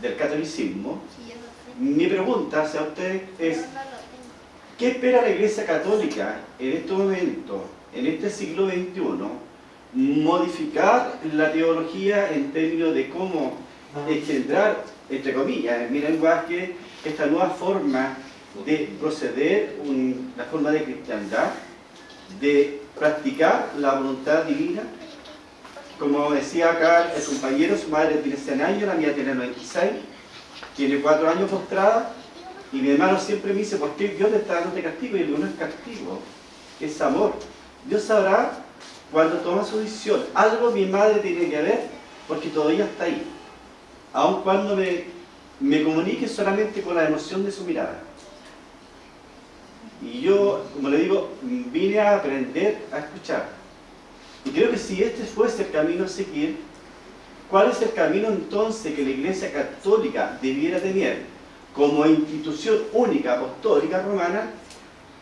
del catolicismo, mi pregunta hacia usted es, ¿qué espera la Iglesia Católica en este momento, en este siglo XXI, modificar la teología en términos de cómo engendrar, entre comillas, en mi lenguaje, esta nueva forma de proceder, una forma de cristiandad, de practicar la voluntad divina. Como decía acá el compañero, su madre tiene 100 años, la mía tiene 96, tiene 4 años postrada, y mi hermano siempre me dice, ¿por qué Dios le está dando castigo? Y digo, no es castigo, es amor. Dios sabrá cuando toma su decisión. Algo mi madre tiene que ver, porque todavía está ahí aun cuando me, me comunique solamente con la emoción de su mirada. Y yo, como le digo, vine a aprender a escuchar. Y creo que si este fuese el camino a seguir, ¿cuál es el camino entonces que la Iglesia Católica debiera tener como institución única apostólica romana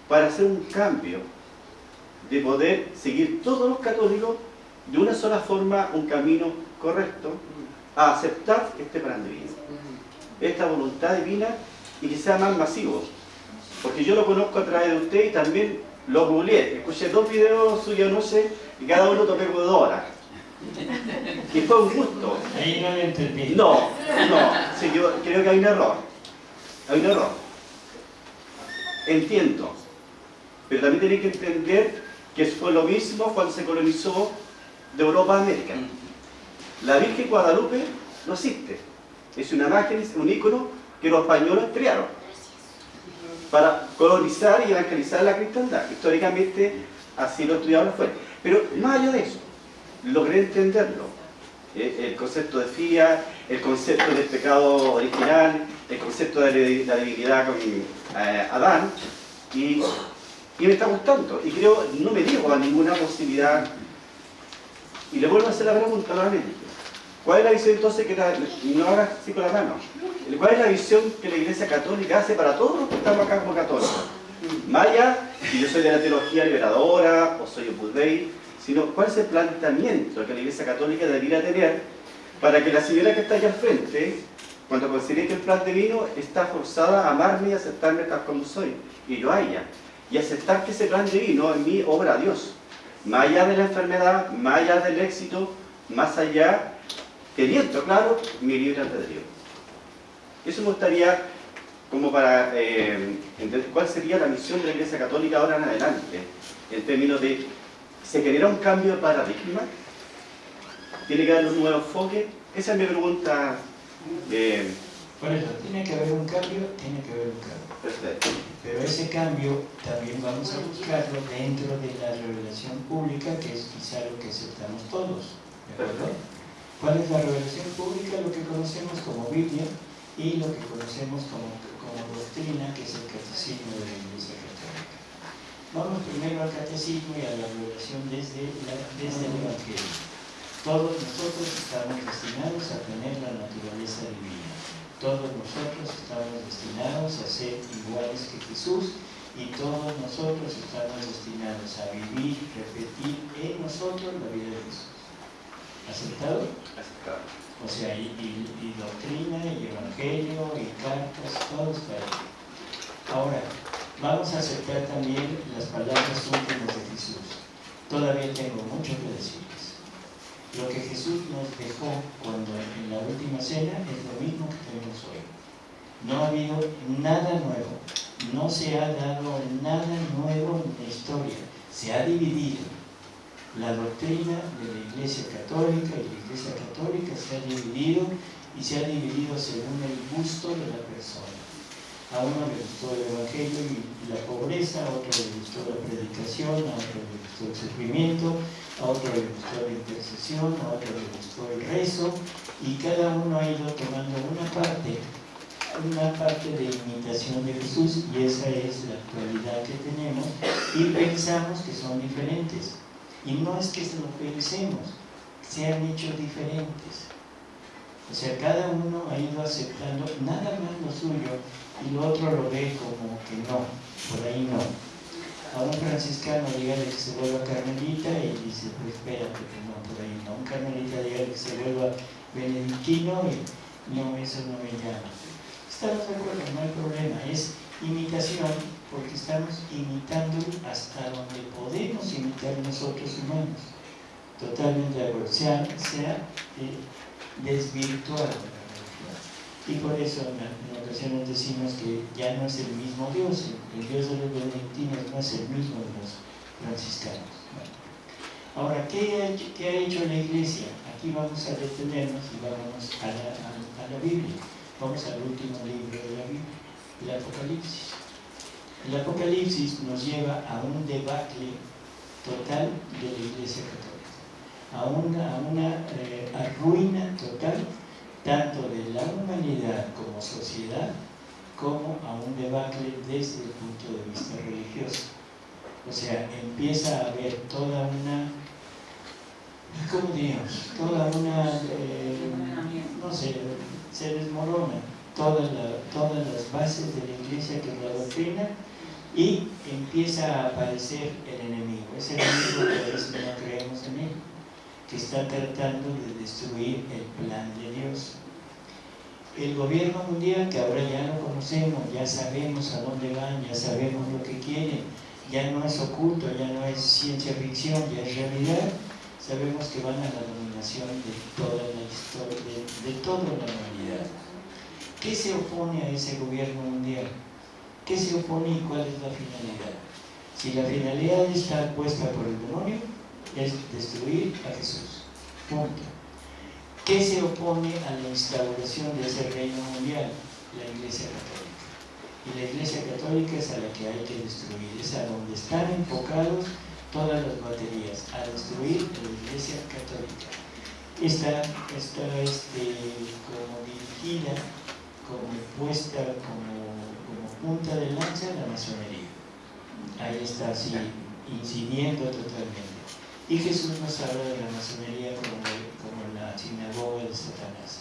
para hacer un cambio de poder seguir todos los católicos de una sola forma, un camino correcto, a aceptar este plan divino, esta voluntad divina y que sea más masivo. Porque yo lo conozco a través de usted y también lo googleé. Escuché dos videos suyos, no sé, y cada uno tomé dos horas. Y fue un gusto. Ahí no lo entendí. No, no, sí, yo creo que hay un error. Hay un error. Entiendo. Pero también tenéis que entender que fue lo mismo cuando se colonizó de Europa a América. La Virgen Guadalupe no existe. Es una imagen, un ícono que los españoles crearon para colonizar y evangelizar la cristiandad. Históricamente así lo estudiaron fue. Pero más allá de eso, logré entenderlo. Eh, el concepto de fía, el concepto del pecado original, el concepto de la divinidad con eh, Adán, y, me está gustando. Y creo, no me digo a ninguna posibilidad. Y le vuelvo a hacer la pregunta nuevamente. ¿Cuál es la visión entonces que la, no hagas así con la mano? ¿Cuál es la visión que la Iglesia Católica hace para todos los que estamos acá como católicos? Maya, si yo soy de la teología liberadora, o soy Opus Dei, sino cuál es el planteamiento que la Iglesia Católica debería tener para que la señora que está allá al frente, cuando considere que el plan divino está forzada a amarme y aceptarme tal como soy, y yo a y aceptar que ese plan divino en mí obra a Dios, más allá de la enfermedad, más allá del éxito, más allá, teniendo claro mi libre albedrío. Eso me gustaría como para eh, entender cuál sería la misión de la Iglesia Católica ahora en adelante, en términos de, ¿se genera un cambio de paradigma? ¿Tiene que haber un nuevo enfoque? Esa es mi pregunta. Eh, Por eso, tiene que haber un cambio, tiene que haber un cambio. perfecto. Pero ese cambio también vamos a buscarlo dentro de la revelación pública, que es quizá lo que aceptamos todos. ¿de acuerdo? ¿Cuál es la revelación pública? Lo que conocemos como Biblia y lo que conocemos como, doctrina, que es el catecismo de la Iglesia Católica. Vamos primero al catecismo y a la revelación desde, la, desde el Evangelio. Todos nosotros estamos destinados a tener la naturaleza divina. Todos nosotros estamos destinados a ser iguales que Jesús y todos nosotros estamos destinados a vivir, repetir en nosotros la vida de Jesús. ¿Aceptado? Aceptado. O sea, y, doctrina, y evangelio, y cartas, todo está ahí. Ahora, vamos a aceptar también las palabras últimas de Jesús. Todavía tengo mucho que decirles. Lo que Jesús nos dejó cuando en la última cena es lo mismo que tenemos hoy. No ha habido nada nuevo, no se ha dado nada nuevo en la historia, se ha dividido. La doctrina de la Iglesia Católica y la Iglesia Católica se ha dividido y se ha dividido según el gusto de la persona. A uno le gustó el Evangelio y la pobreza, a otro le gustó la predicación, a otro le gustó el sufrimiento, a otro le gustó la intercesión, a otro le gustó el rezo, y cada uno ha ido tomando una parte, una parte de imitación de Jesús, y esa es la actualidad que tenemos, y pensamos que son diferentes. Y no es que lo pensemos, se han hecho diferentes. O sea, cada uno ha ido aceptando nada más lo suyo y lo otro lo ve como que no, por ahí no. A un franciscano dígale que se vuelva carmelita y dice, pues espérate, que no, por ahí no. A un carmelita dígale que se vuelva benedictino y no, eso no me llama. Estamos de acuerdo, no hay problema, es imitación porque estamos imitando hasta donde podemos imitar nosotros humanos. Totalmente de acuerdo. Se eh, desvirtuado. Y por eso en, ocasiones decimos que ya no es el mismo Dios, el, Dios de los benedictinos no es el mismo de los franciscanos. Ahora, ¿qué ha, hecho, la Iglesia? Aquí vamos a detenernos y vamos a la Biblia. Vamos al último libro de la Biblia, el Apocalipsis. El Apocalipsis nos lleva a un debacle total de la Iglesia Católica, a una, a una eh, ruina total tanto de la humanidad como sociedad, como a un debacle desde el punto de vista religioso. O sea, empieza a haber toda una, ¿cómo diríamos? Toda una, eh, no sé, se desmorona toda la- todas las bases de la iglesia que la doctrina y empieza a aparecer el enemigo. Ese enemigo que a veces no creemos en él, que está tratando de destruir el plan de Dios. El gobierno mundial, que ahora ya lo conocemos, ya sabemos a dónde van, ya sabemos lo que quieren, ya no es oculto, ya no es ciencia ficción, ya es realidad, sabemos que van a la dominación de toda la historia, de, de toda la humanidad. ¿Qué se opone a ese gobierno mundial? ¿Qué se opone y cuál es la finalidad? Si la finalidad está puesta por el demonio, es destruir a Jesús. Punto. ¿Qué se opone a la instauración de ese reino mundial? La Iglesia Católica. Y la Iglesia Católica es a la que hay que destruir, es a donde están enfocados todas las baterías, a destruir la Iglesia Católica. Está, está este, como dirigida, como puesta como, como punta de lanza la masonería. Ahí está así, incidiendo totalmente. Y Jesús nos habla de la masonería como, como la sinagoga de Satanás.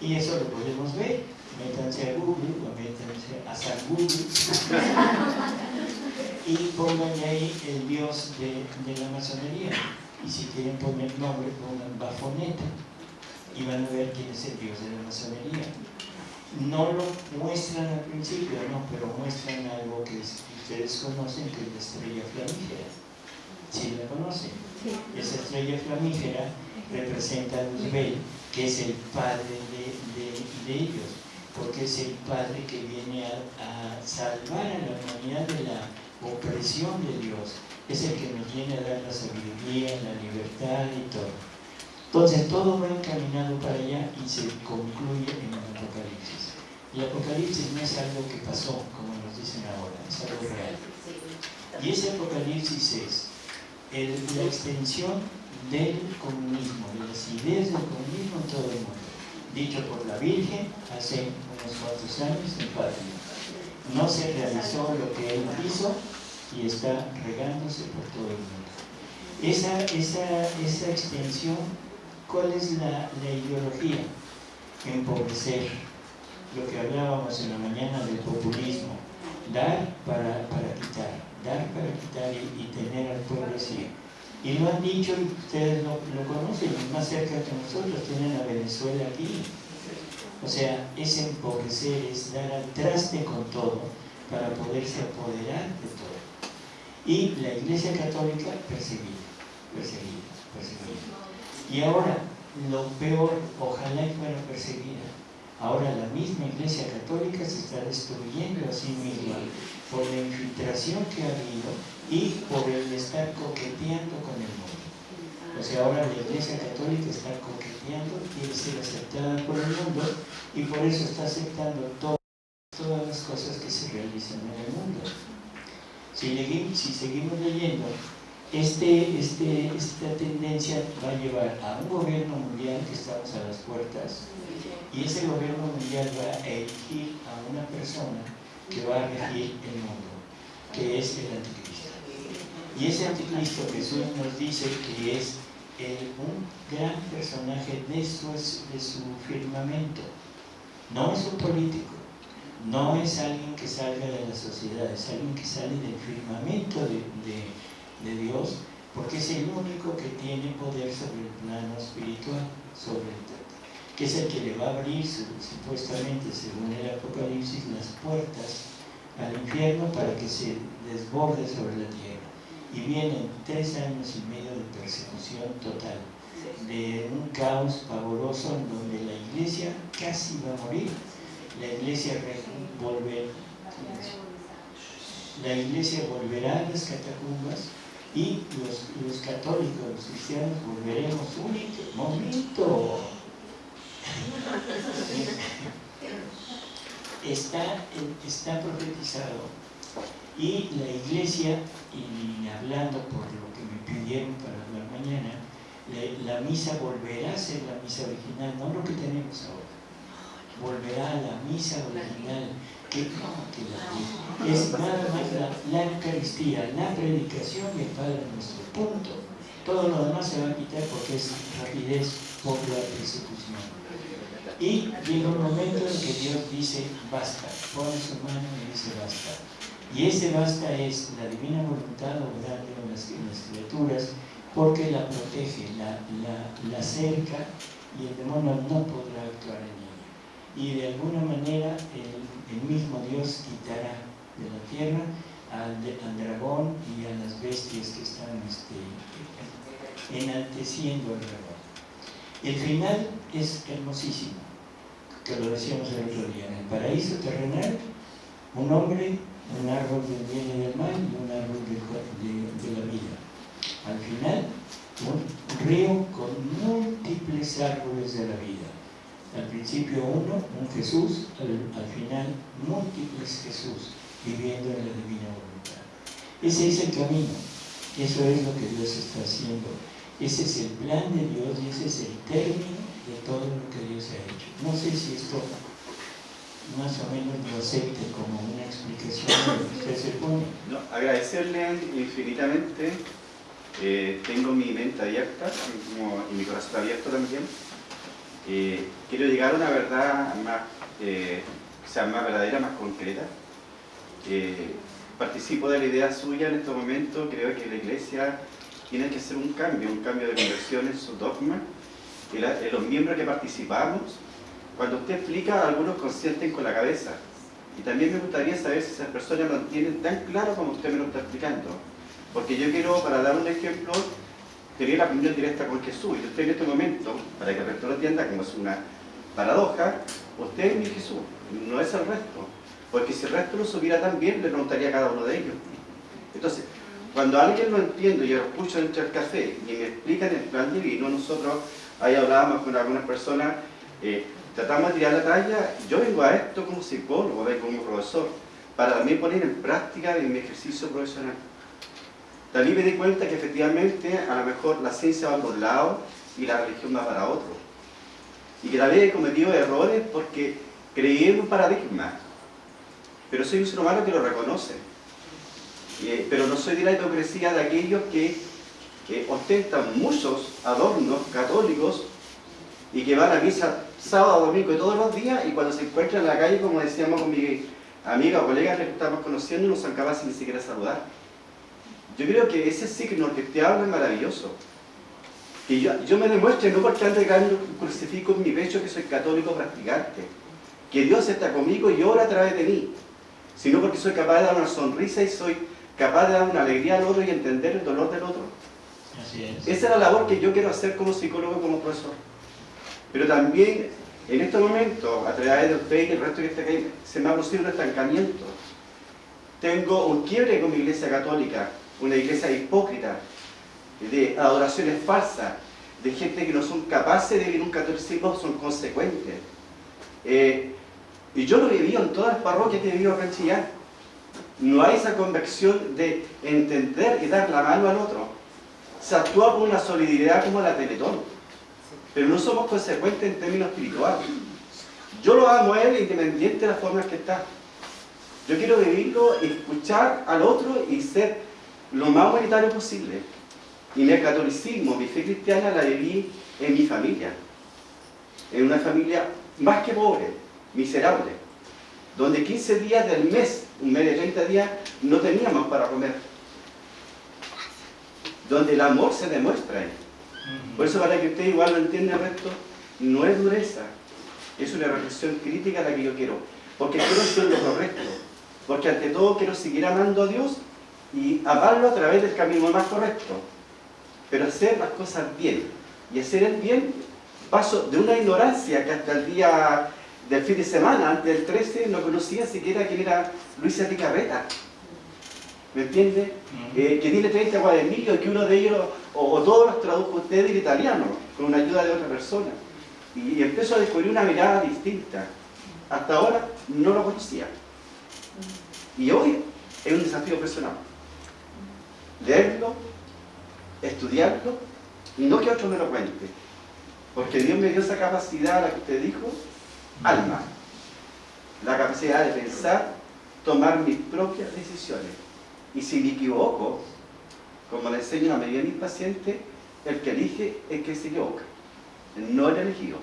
Y eso lo podemos ver. Métanse a Google o métanse a San Google y pongan ahí el dios de, de la masonería. y si quieren poner nombre pongan Bafoneta y van a ver quién es el dios de la masonería. No lo muestran al principio, no, pero muestran algo que ustedes conocen que es la estrella flamígera. ¿Sí la conocen? Esa estrella flamígera representa a Luzbel, que es el padre de, ellos, porque es el padre que viene a, a salvar a la humanidad de la opresión de Dios. Es el que nos viene a dar la sabiduría, la libertad y todo. Entonces todo va encaminado para allá y se concluye en el Apocalipsis. El Apocalipsis no es algo que pasó, como nos dicen ahora, es algo real. Y ese Apocalipsis es la extensión del comunismo, de las ideas del comunismo en todo el mundo, dicho por la Virgen hace unos cuantos años en Fátima. No se realizó lo que él hizo y está regándose por todo el mundo. Esa, esa, esa extensión ¿Cuál es la, ideología? Empobrecer. Lo que hablábamos en la mañana del populismo. Dar para, quitar. Dar para quitar y, tener al pueblo así. Y lo han dicho y ustedes lo, conocen, más cerca que nosotros tienen a Venezuela aquí. O sea, es empobrecer, es dar al traste con todo para poderse apoderar de todo. Y la Iglesia Católica perseguida, perseguida, perseguida. Y ahora, lo peor, ojalá y fuera perseguida. Ahora la misma Iglesia Católica se está destruyendo a sí misma por la infiltración que ha habido y por el estar coqueteando con el mundo. O sea, ahora la Iglesia Católica está coqueteando, quiere ser aceptada por el mundo y por eso está aceptando todas las cosas que se realizan en el mundo. Si, si seguimos leyendo, este, este, esta tendencia va a llevar a un gobierno mundial que estamos a las puertas y ese gobierno mundial va a elegir a una persona que va a regir el mundo, que es el anticristo. Y ese anticristo Jesús nos dice que es un gran personaje de su, firmamento. No es un político, no es alguien que salga de la sociedad, es alguien que sale del firmamento de de Dios, porque es el único que tiene poder sobre el plano espiritual, sobre el que es el que le va a abrir supuestamente, según el Apocalipsis, las puertas al infierno para que se desborde sobre la tierra. Y vienen tres años y medio de persecución total, de un caos pavoroso en donde la iglesia casi va a morir. La iglesia volver, la iglesia volverá a las catacumbas y los, los católicos, los cristianos, volveremos un momento. Está, está profetizado y la iglesia, y hablando por lo que me pidieron para hablar mañana, la, la, misa volverá a ser la misa original, no lo que tenemos ahora. Volverá a la misa original que, es nada más la, Eucaristía, la predicación y el Padre nuestro, punto. Todo lo demás se va a quitar porque es rapidez por la persecución. Y llega un momento en que Dios dice, basta, pone su mano y dice, basta. Y ese basta es la divina voluntad obrando en las, criaturas porque la protege, la, la, la cerca y el demonio no podrá actuar en ella. Y de alguna manera el mismo Dios quitará de la tierra al, dragón y a las bestias que están este, enalteciendo al dragón. El final es hermosísimo, que lo decíamos el otro día. En el paraíso terrenal, un hombre, un árbol del bien y del mal y un árbol de, de la vida. Al final, un río con múltiples árboles de la vida al principio uno, un Jesús, al, final múltiples Jesús, viviendo en la divina voluntad. Ese es el camino, eso es lo que Dios está haciendo. Ese es el plan de Dios y ese es el término de todo lo que Dios ha hecho. No sé si esto más o menos lo acepte como una explicación de lo que se pone. No, agradecerle infinitamente. Eh, tengo mi mente abierta y mi corazón abierto también eh, quiero llegar a una verdad más, eh, sea más verdadera, más concreta. Participo de la idea suya en este momento, creo que la iglesia tiene que ser un cambio, un cambio de conversión en su dogma, en los miembros que participamos. Cuando usted explica, algunos consienten con la cabeza. Y también me gustaría saber si esas personas lo entienden tan claro como usted me lo está explicando. Porque yo quiero, para dar un ejemplo, tener la comunión directa con Jesús. Y usted en este momento, para que el resto lo entienda, como es una paradoja, usted es mi Jesús, no es el resto. Porque si el resto lo supiera tan bien, le preguntaría a cada uno de ellos. Entonces, cuando alguien lo entiende, yo lo escucho dentro del café y me explican el plan divino, nosotros ahí hablábamos con algunas personas, eh, tratamos de tirar la talla, yo vengo a esto como psicólogo, como profesor, para también poner en práctica en mi ejercicio profesional. También me di cuenta que efectivamente a lo mejor la ciencia va por un lado y la religión va para otro. Y que también he cometido errores porque creí en un paradigma, pero soy un ser humano que lo reconoce. Pero no soy de la hipocresía de aquellos que ostentan muchos adornos católicos y que van a misa sábado, domingo y todos los días y cuando se encuentran en la calle, como decíamos con mi amiga o colega que estamos conociendo, no son capaces ni siquiera saludar. Yo creo que ese signo que te habla es maravilloso. Que yo, me demuestre, no porque ande un crucifijo en mi pecho que soy católico practicante, que Dios está conmigo y obra a través de mí, sino porque soy capaz de dar una sonrisa y soy capaz de dar una alegría al otro y entender el dolor del otro. Así es. Esa es la labor que yo quiero hacer como psicólogo, como profesor. Pero también, en este momento, a través de usted y el resto que está aquí, se me ha producido un estancamiento. Tengo un quiebre con mi iglesia católica, una iglesia hipócrita, de adoraciones falsas, de gente que no son capaces de vivir un catolicismo, son consecuentes. Eh, y yo lo he vivido en todas las parroquias que he vivido acá en Chillán. No hay esa convicción de entender y dar la mano al otro. Se actúa con una solidaridad como la Teletón, pero no somos consecuentes en términos espirituales. Yo lo amo a él independiente de las formas que está. Yo quiero vivirlo, escuchar al otro y ser lo más humanitario posible. Y mi catolicismo, mi fe cristiana la viví en mi familia. En una familia más que pobre, miserable. Donde 15 días del mes, un mes de 30 días, no teníamos para comer. Donde el amor se demuestra ahí. Por eso para que usted igual lo entienda el resto, no es dureza, es una reflexión crítica la que yo quiero. Porque quiero hacer lo correcto. Porque ante todo quiero seguir amando a Dios y amarlo a través del camino más correcto. Pero hacer las cosas bien. Y hacer el bien, paso de una ignorancia que hasta el día del fin de semana, antes del 13, no conocía siquiera quién era Luisa Picarreta. ¿Me entiende? Eh, que tiene 30 cuadernillos y que uno de ellos, o, o todos los tradujo usted del italiano, con una ayuda de otra persona. Y, y empezó a descubrir una mirada distinta. Hasta ahora no lo conocía. Y hoy es un desafío personal. Leerlo, estudiarlo, y no que otro me lo cuente. Porque Dios me dio esa capacidad, la que usted dijo, alma. La capacidad de pensar, tomar mis propias decisiones. Y si me equivoco, como le enseño a la mayoría de mis pacientes, el que elige es el que se equivoca, no el elegido.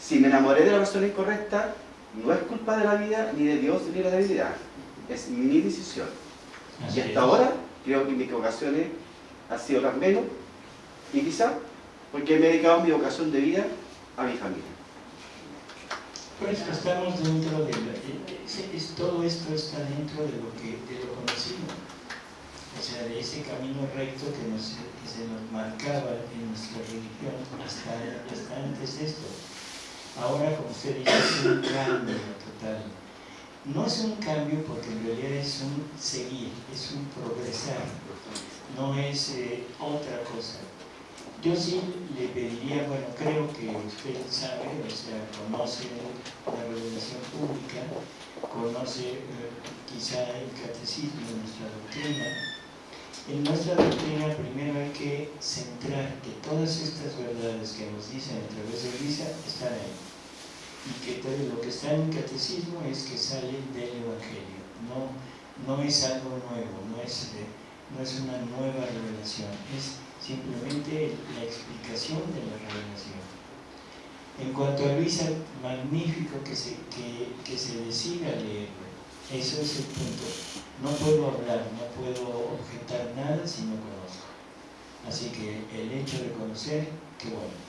Si me enamoré de la persona incorrecta, no es culpa de la vida, ni de Dios, ni de la debilidad. Es mi decisión. Así Y hasta es. ahora creo que mis equivocaciones han sido las menos, y quizá porque he dedicado mi vocación de vida a mi familia. Por eso estamos dentro de la- es- todo esto está dentro de lo que de lo conocido. O sea, de ese camino recto que, nos, que se nos marcaba en nuestra religión hasta, hasta antes de esto. Ahora, como usted dice, es un cambio total. No es un cambio porque en realidad es un seguir, es un progresar, no es eh, otra cosa. Yo sí le pediría, bueno, creo que usted sabe, o sea, conoce la revelación pública, conoce eh, quizá el catecismo de nuestra doctrina. En nuestra doctrina primero hay que centrar que todas estas verdades que nos dicen a través de Luisa están ahí. Y que todo lo que está en el catecismo es que salen del Evangelio. No, no es algo nuevo, no es, no es una nueva revelación, es simplemente la explicación de la revelación. En cuanto a Luisa, magnífico que se, que, se decida leerlo. Eso es el punto. No puedo hablar, no puedo objetar nada si no conozco. Así que el hecho de conocer, qué bueno.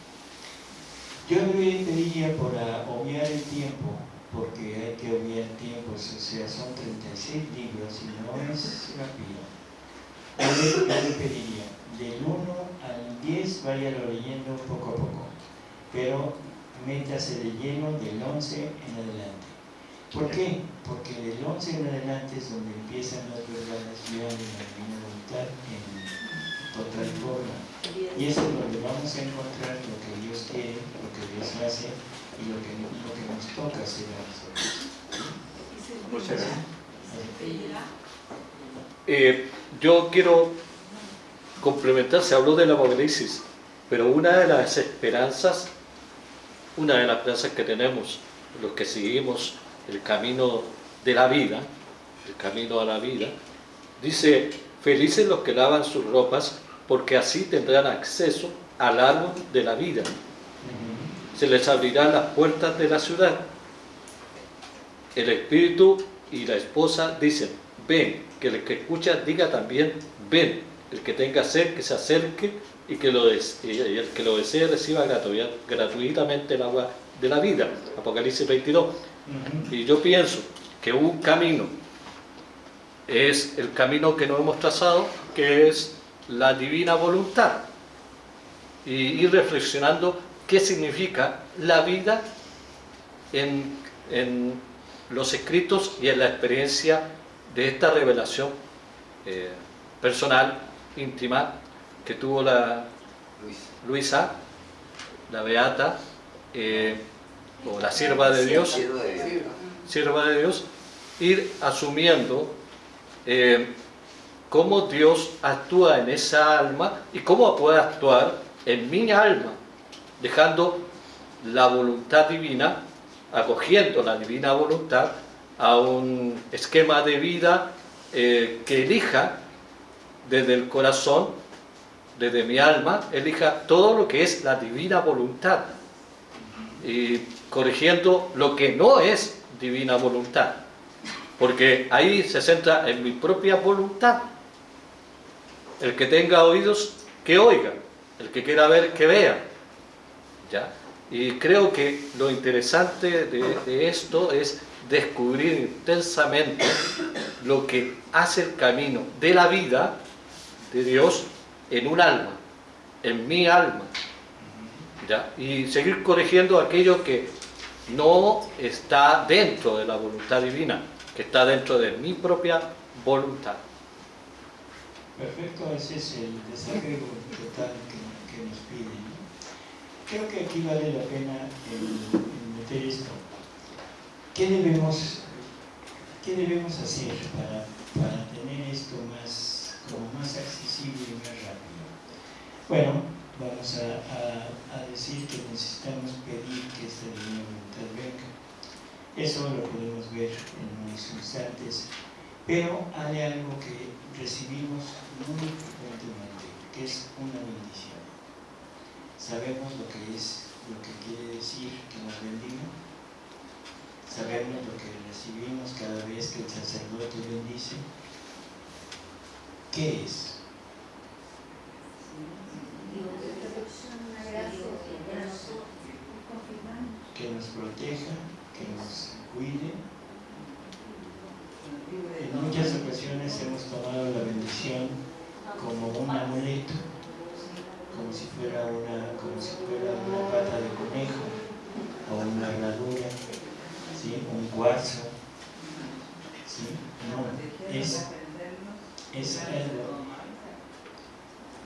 Yo le pediría por obviar el tiempo, porque hay que obviar tiempos, o sea, son 36 libros y no es rápido. Yo le, pediría, del 1 al 10 váyalo leyendo poco a poco, pero métase de lleno del 11 en adelante. ¿Por qué? Porque del 11 en adelante es donde empiezan las verdades de la divina voluntad en total forma. Y eso es donde vamos a encontrar lo que Dios quiere, lo que Dios hace y lo que, lo que nos toca hacer a nosotros. Muchas gracias. Eh, yo quiero complementar, se habló del apocalipsis, pero una de las esperanzas, una de las esperanzas que tenemos, los que seguimos el camino de la vida, el camino a la vida, dice, felices los que lavan sus ropas, porque así tendrán acceso al árbol de la vida. Se les abrirán las puertas de la ciudad. El espíritu y la esposa dicen, ven, que el que escucha diga también, ven, el que tenga sed que se acerque y que lo el que lo desee reciba gratuitamente el agua de la vida. Apocalipsis 22. Y yo pienso que un camino es el camino que nos hemos trazado, que es la divina voluntad. Y ir reflexionando qué significa la vida en, los escritos y en la experiencia de esta revelación eh, personal, íntima, que tuvo la Luisa, la Beata, eh, o la sierva de Dios, sierva de Dios, ir asumiendo eh, cómo Dios actúa en esa alma y cómo puede actuar en mi alma, dejando la voluntad divina, acogiendo la divina voluntad a un esquema de vida eh, que elija desde el corazón, desde mi alma, elija todo lo que es la divina voluntad. Y corrigiendo lo que no es divina voluntad. Porque ahí se centra en mi propia voluntad. El que tenga oídos, que oiga. El que quiera ver, que vea. ¿Ya? Y creo que lo interesante de, de esto es descubrir intensamente lo que hace el camino de la vida de Dios en un alma, en mi alma. ¿Ya? Y seguir corrigiendo aquello que no está dentro de la voluntad divina, que está dentro de mi propia voluntad. Perfecto, ese es el desafío total que, nos pide. Creo que aquí vale la pena meter esto. ¿Qué debemos, qué debemos hacer para, para tener esto más, más accesible y más rápido? Bueno, vamos a, decir que necesitamos pedir que esta divina voluntad venga. Eso lo podemos ver en unos instantes, pero hay algo que recibimos muy frecuentemente, que es una bendición. Sabemos lo que es, lo que quiere decir que nos bendiga, sabemos lo que recibimos cada vez que el sacerdote bendice. ¿Qué es? que nos proteja, que nos cuide. En muchas ocasiones hemos tomado la bendición como un amuleto, como si fuera una, como si fuera una pata de conejo o una herradura, un cuarzo. No, es, es algo.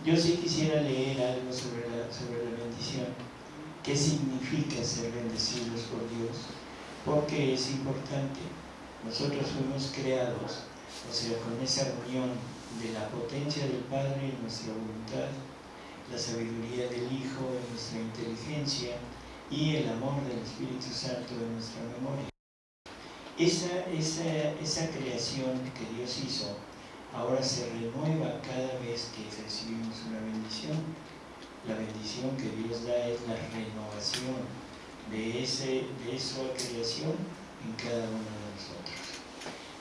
Yo sí quisiera leer algo sobre la, sobre la bendición qué significa ser bendecidos por Dios, porque es importante. Nosotros fuimos creados, o sea, con esa unión de la potencia del Padre en nuestra voluntad, la sabiduría del Hijo en nuestra inteligencia y el amor del Espíritu Santo en nuestra memoria. Esa, esa, esa creación que Dios hizo ahora se renueva cada vez que recibimos una bendición la bendición que Dios da es la renovación de, ese, de esa creación en cada uno de nosotros.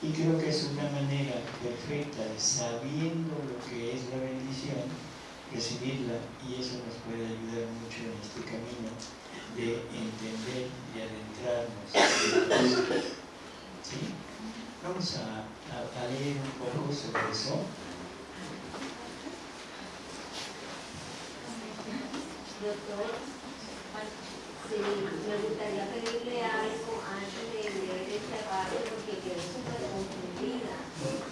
Y creo que es una manera perfecta de, sabiendo lo que es la bendición, recibirla y eso nos puede ayudar mucho en este camino de entender y adentrarnos. ¿Sí? Vamos a, leer un poco sobre eso. Doctor, sí, me gustaría pedirle algo antes de leer esta parte porque quedé súper confundida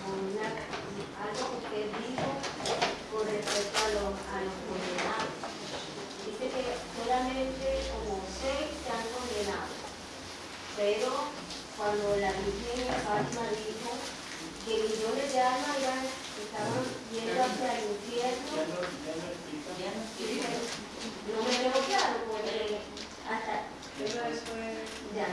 con algo que usted dijo con respecto a los, a los condenados. Dice que solamente como seis se han condenado, pero cuando la Virgen Fátima dijo que millones de almas iban- estaban yendo hacia el infierno, no me veo claro porque hasta ya.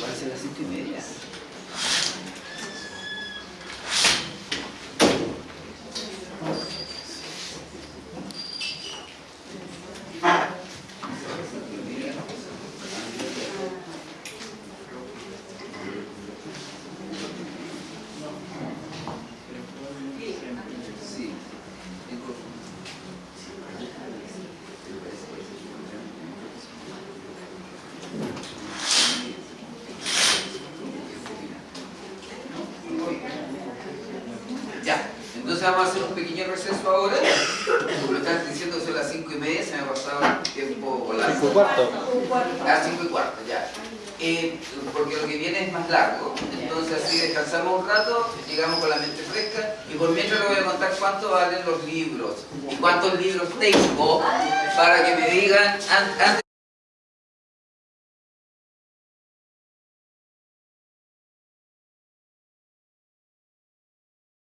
Parece las cinco y media. Sí. Tengo- Ya, entonces vamos a hacer un pequeño receso ahora. Como me estás diciendo son las 5 y media, se me ha pasado el tiempo volando. Cinco y cuarto. Ah, 5 y cuarto, ya. Eh, porque lo que viene es más largo, entonces así descansamos un rato, llegamos con la mente fresca y por mientras le voy a contar cuánto valen los libros y cuántos libros tengo para que me digan an- antes